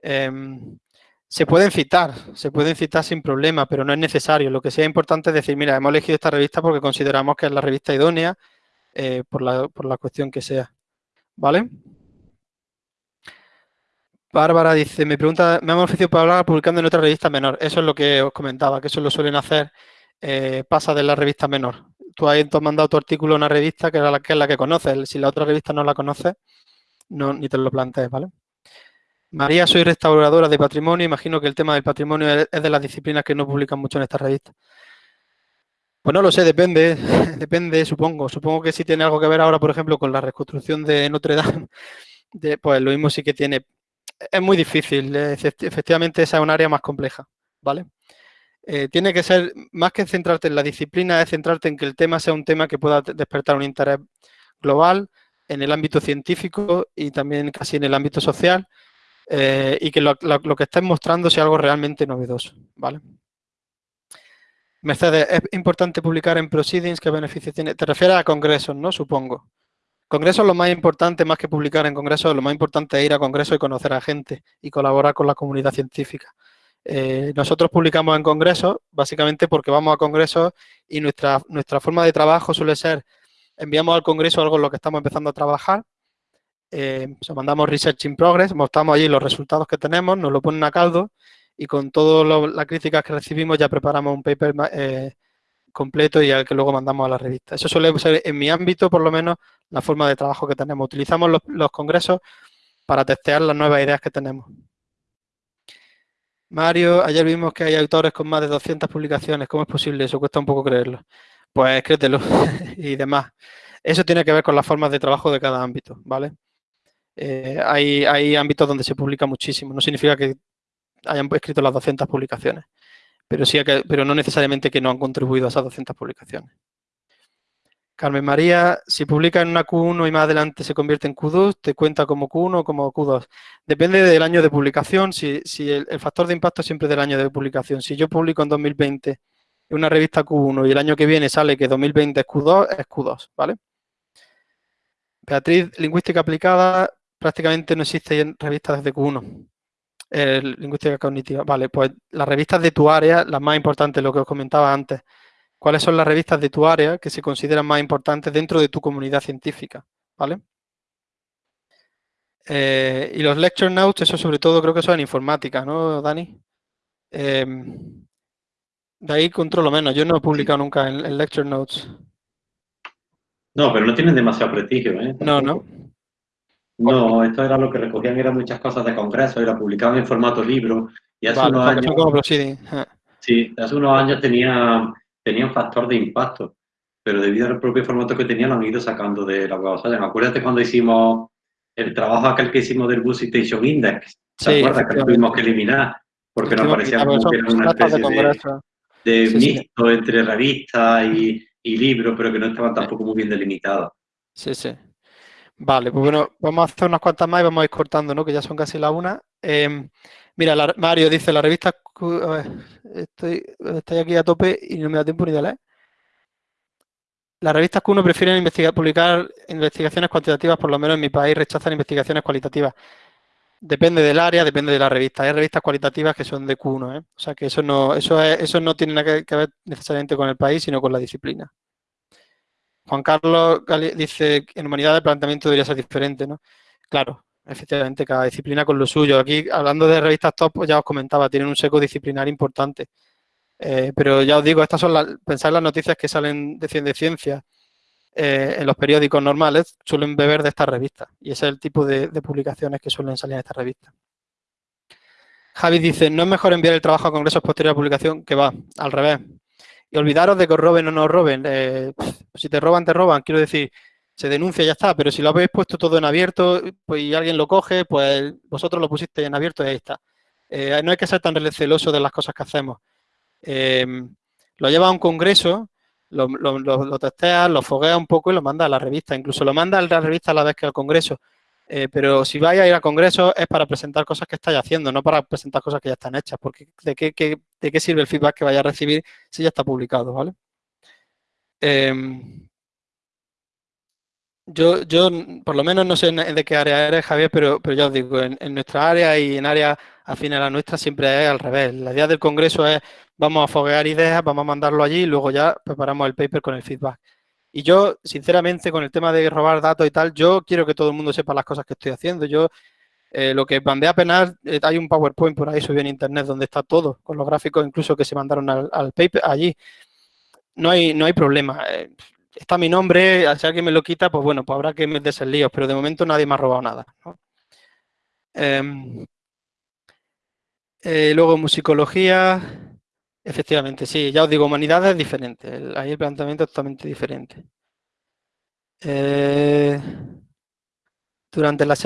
Em, se pueden citar, se pueden citar sin problema, pero no es necesario. Lo que sea importante es decir, mira, hemos elegido esta revista porque consideramos que es la revista idónea eh, por, la, por la cuestión que sea. ¿Vale? Bárbara dice, me pregunta, me han ofrecido para hablar publicando en otra revista menor. Eso es lo que os comentaba, que eso lo suelen hacer, eh, pasa de la revista menor tú has mandado tu artículo a una revista que, la, que es la que conoces. Si la otra revista no la conoces, no, ni te lo plantees, ¿vale? María, soy restauradora de patrimonio. Imagino que el tema del patrimonio es de las disciplinas que no publican mucho en esta revista. Pues no lo sé, depende, depende, supongo. Supongo que si tiene algo que ver ahora, por ejemplo, con la reconstrucción de Notre Dame, pues lo mismo sí que tiene. Es muy difícil, efectivamente esa es un área más compleja, ¿vale? Eh, tiene que ser, más que centrarte en la disciplina, es centrarte en que el tema sea un tema que pueda despertar un interés global en el ámbito científico y también casi en el ámbito social. eh, y que lo, que estés mostrando sea algo realmente novedoso, ¿vale? Mercedes, es importante publicar en Proceedings, ¿qué beneficios tiene? Te refieres a congresos, ¿no? Supongo. Congresos lo más importante, más que publicar en congresos, lo más importante es ir a congresos y conocer a gente y colaborar con la comunidad científica. Eh, nosotros publicamos en congresos, básicamente porque vamos a congresos y nuestra, nuestra forma de trabajo suele ser, enviamos al congreso algo en lo que estamos empezando a trabajar, eh, mandamos Research in Progress, mostramos allí los resultados que tenemos, nos lo ponen a caldo y con todas las críticas que recibimos ya preparamos un paper eh, completo y al que luego mandamos a la revista. Eso suele ser, en mi ámbito, por lo menos, la forma de trabajo que tenemos. Utilizamos los, congresos para testear las nuevas ideas que tenemos. Mario, ayer vimos que hay autores con más de 200 publicaciones. ¿Cómo es posible eso? Cuesta un poco creerlo. Pues créetelo y demás. Eso tiene que ver con las formas de trabajo de cada ámbito, ¿vale? Eh, hay, hay ámbitos donde se publica muchísimo. No significa que hayan escrito las 200 publicaciones, pero, sí pero no necesariamente que no han contribuido a esas 200 publicaciones. Carmen María, si publica en una Q1 y más adelante se convierte en Q2, ¿te cuenta como Q1 o como Q2? Depende del año de publicación, si, el, factor de impacto es siempre del año de publicación. Si yo publico en 2020 en una revista Q1 y el año que viene sale que 2020 es Q2, es Q2, ¿vale? Beatriz, lingüística aplicada, prácticamente no existe en revistas desde Q1. Lingüística cognitiva. Vale, pues las revistas de tu área, las más importantes, lo que os comentaba antes. ¿Cuáles son las revistas de tu área que se consideran más importantes dentro de tu comunidad científica? ¿Vale? Eh, y los lecture notes, eso sobre todo creo que es en informática, ¿no, Dani? Em, de ahí controlo menos. Yo no he publicado nunca en, lecture notes. No, pero no tienen demasiado prestigio, ¿eh? No, no. No, esto era lo que recogían, eran muchas cosas de congreso, era publicaban en formato libro. Y hace unos años. Sí, hace unos años tenía, tenía un factor de impacto, pero debido al propio formato que tenía lo han ido sacando de la web. Acuérdate cuando hicimos el trabajo aquel que hicimos del Bus Citation Index. ¿Te acuerdas que lo tuvimos que eliminar? Porque nos parecía como que era una especie de, mixto entre revista y, y libro, pero que no estaban tampoco muy bien delimitados. Sí, sí. Vale, pues bueno, vamos a hacer unas cuantas más y vamos a ir cortando, ¿no? Que ya son casi la una. Em, mira, Mario dice, la revista... estoy, aquí a tope y no me da tiempo ni de leer. Las revistas Q1 prefieren publicar investigaciones cuantitativas, por lo menos en mi país rechazan investigaciones cualitativas. Depende del área, depende de la revista. Hay revistas cualitativas que son de Q1, ¿eh? O sea que eso no, eso, eso no tiene nada que ver necesariamente con el país, sino con la disciplina. Juan Carlos dice en humanidad el planteamiento debería ser diferente, ¿no? Claro, efectivamente, cada disciplina con lo suyo. Aquí, hablando de revistas top, pues ya os comentaba, tienen un seco disciplinar importante. Eh, pero ya os digo, estas son las, pensar las noticias que salen de, de ciencia eh, en los periódicos normales, suelen beber de estas revistas. Y ese es el tipo de, de publicaciones que suelen salir en estas revistas. Javi dice, no es mejor enviar el trabajo a congresos posterior a publicación, que va, al revés. Y olvidaros de que os roben o no os roben. Eh, si te roban, te roban. Quiero decir, se denuncia y ya está. Pero si lo habéis puesto todo en abierto pues, y alguien lo coge, pues vosotros lo pusisteis en abierto y ahí está. Eh, no hay que ser tan celoso de las cosas que hacemos. Em, lo lleva a un congreso, lo, lo, lo, testeas, lo fogueas un poco y lo manda a la revista. Incluso lo manda a la revista a la vez que al congreso. Eh, pero si vais a ir a congresos es para presentar cosas que estáis haciendo, no para presentar cosas que ya están hechas, porque ¿de qué, de qué sirve el feedback que vaya a recibir si ya está publicado? ¿vale? Em, yo, yo, por lo menos no sé de qué área eres, Javier, pero, pero ya os digo, en, nuestra área y en áreas afines a la nuestra siempre es al revés. La idea del congreso es, vamos a foguear ideas, vamos a mandarlo allí y luego ya preparamos el paper con el feedback. Y yo, sinceramente, con el tema de robar datos y tal, yo quiero que todo el mundo sepa las cosas que estoy haciendo. Yo, eh, lo que mandé a penar, eh, hay un PowerPoint por ahí subido en Internet donde está todo, con los gráficos incluso que se mandaron al, paper allí. No hay, no hay problema. Eh, está mi nombre, si alguien me lo quita, pues bueno, pues habrá que meterse en líos, pero de momento nadie me ha robado nada. Em, luego, musicología. Efectivamente, sí. Ya os digo, humanidades es diferente. ahí el planteamiento es totalmente diferente. Durante la,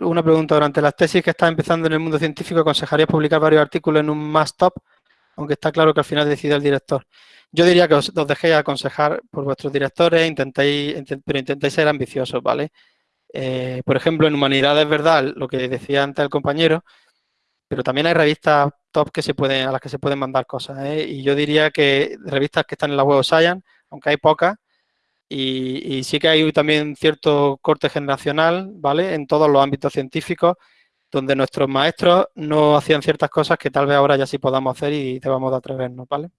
una pregunta, durante las tesis que estás empezando en el mundo científico, ¿aconsejarías publicar varios artículos en un más top? Aunque está claro que al final decide el director. Yo diría que os, dejéis aconsejar por vuestros directores, intentéis, pero intentéis ser ambiciosos, ¿vale? Eh, por ejemplo, en Humanidades Verdad, lo que decía antes el compañero, pero también hay revistas top que se pueden, a las que se pueden mandar cosas. ¿eh? Y yo diría que revistas que están en la web of Science, aunque hay pocas, y, sí que hay también cierto corte generacional, ¿vale? En todos los ámbitos científicos, donde nuestros maestros no hacían ciertas cosas que tal vez ahora ya sí podamos hacer y debamos de atrevernos, ¿vale?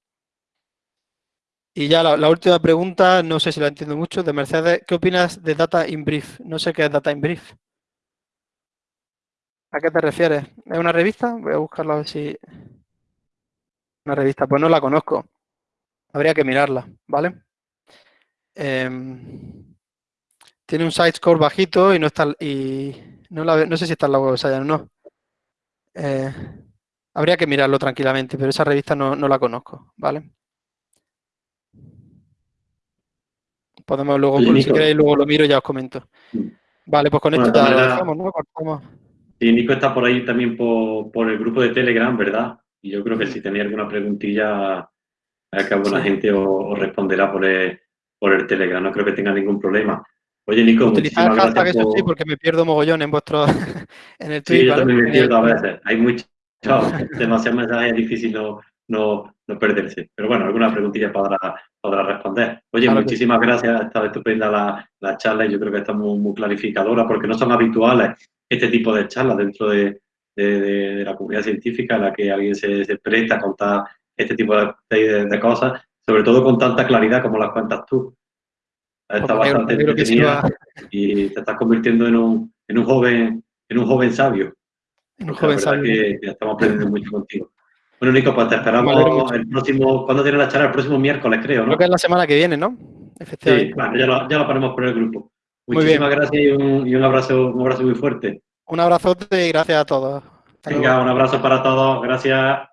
Y ya la, última pregunta, no sé si la entiendo mucho, de Mercedes, ¿qué opinas de Data in Brief? No sé qué es Data in Brief. ¿A qué te refieres? ¿Es una revista? Voy a buscarla a ver si... Una revista, pues no la conozco. Habría que mirarla, ¿vale? Em, tiene un site score bajito y no está y no, no sé si está en la web o no. Eh, habría que mirarlo tranquilamente, pero esa revista no, la conozco, ¿vale? Podemos luego, si queréis, luego lo miro y ya os comento. Vale, pues con esto ya lo dejamos, ¿no? Sí, Nico está por ahí también por, el grupo de Telegram, ¿verdad? Y yo creo que si tenía alguna preguntilla, a que alguna gente os, responderá por el, por el Telegram, no creo que tenga ningún problema. Oye, Nico, Utilizar hashtag eso sí, porque me pierdo mogollón en vuestro... en el Twitter. Sí, yo también me pierdo a veces. Hay muchos, demasiados mensajes, es difícil no, no, no, perderse. Pero bueno, alguna preguntilla podrá, podrá responder. Oye, muchísimas gracias, ha estado estupenda la, la, charla y yo creo que está muy, muy clarificadora porque no son habituales este tipo de charlas dentro de, de, la comunidad científica en la que alguien se, se presta a contar este tipo de, de, cosas sobre todo con tanta claridad como las cuentas tú. Está bastante entretenida y te estás convirtiendo en un, en un joven en un joven sabio. En un joven sabio. Que, estamos aprendiendo mucho contigo. Bueno, Nico, pues te esperamos el próximo, ¿cuándo tiene la charla? El próximo miércoles, creo, ¿no? Creo que es la semana que viene, ¿no? Efectivamente. Sí, bueno, ya lo, ya lo ponemos por el grupo. Muchísimas gracias y, un, y un, abrazo, un abrazo muy fuerte. Un abrazote y gracias a todos. Venga, un abrazo para todos. Gracias.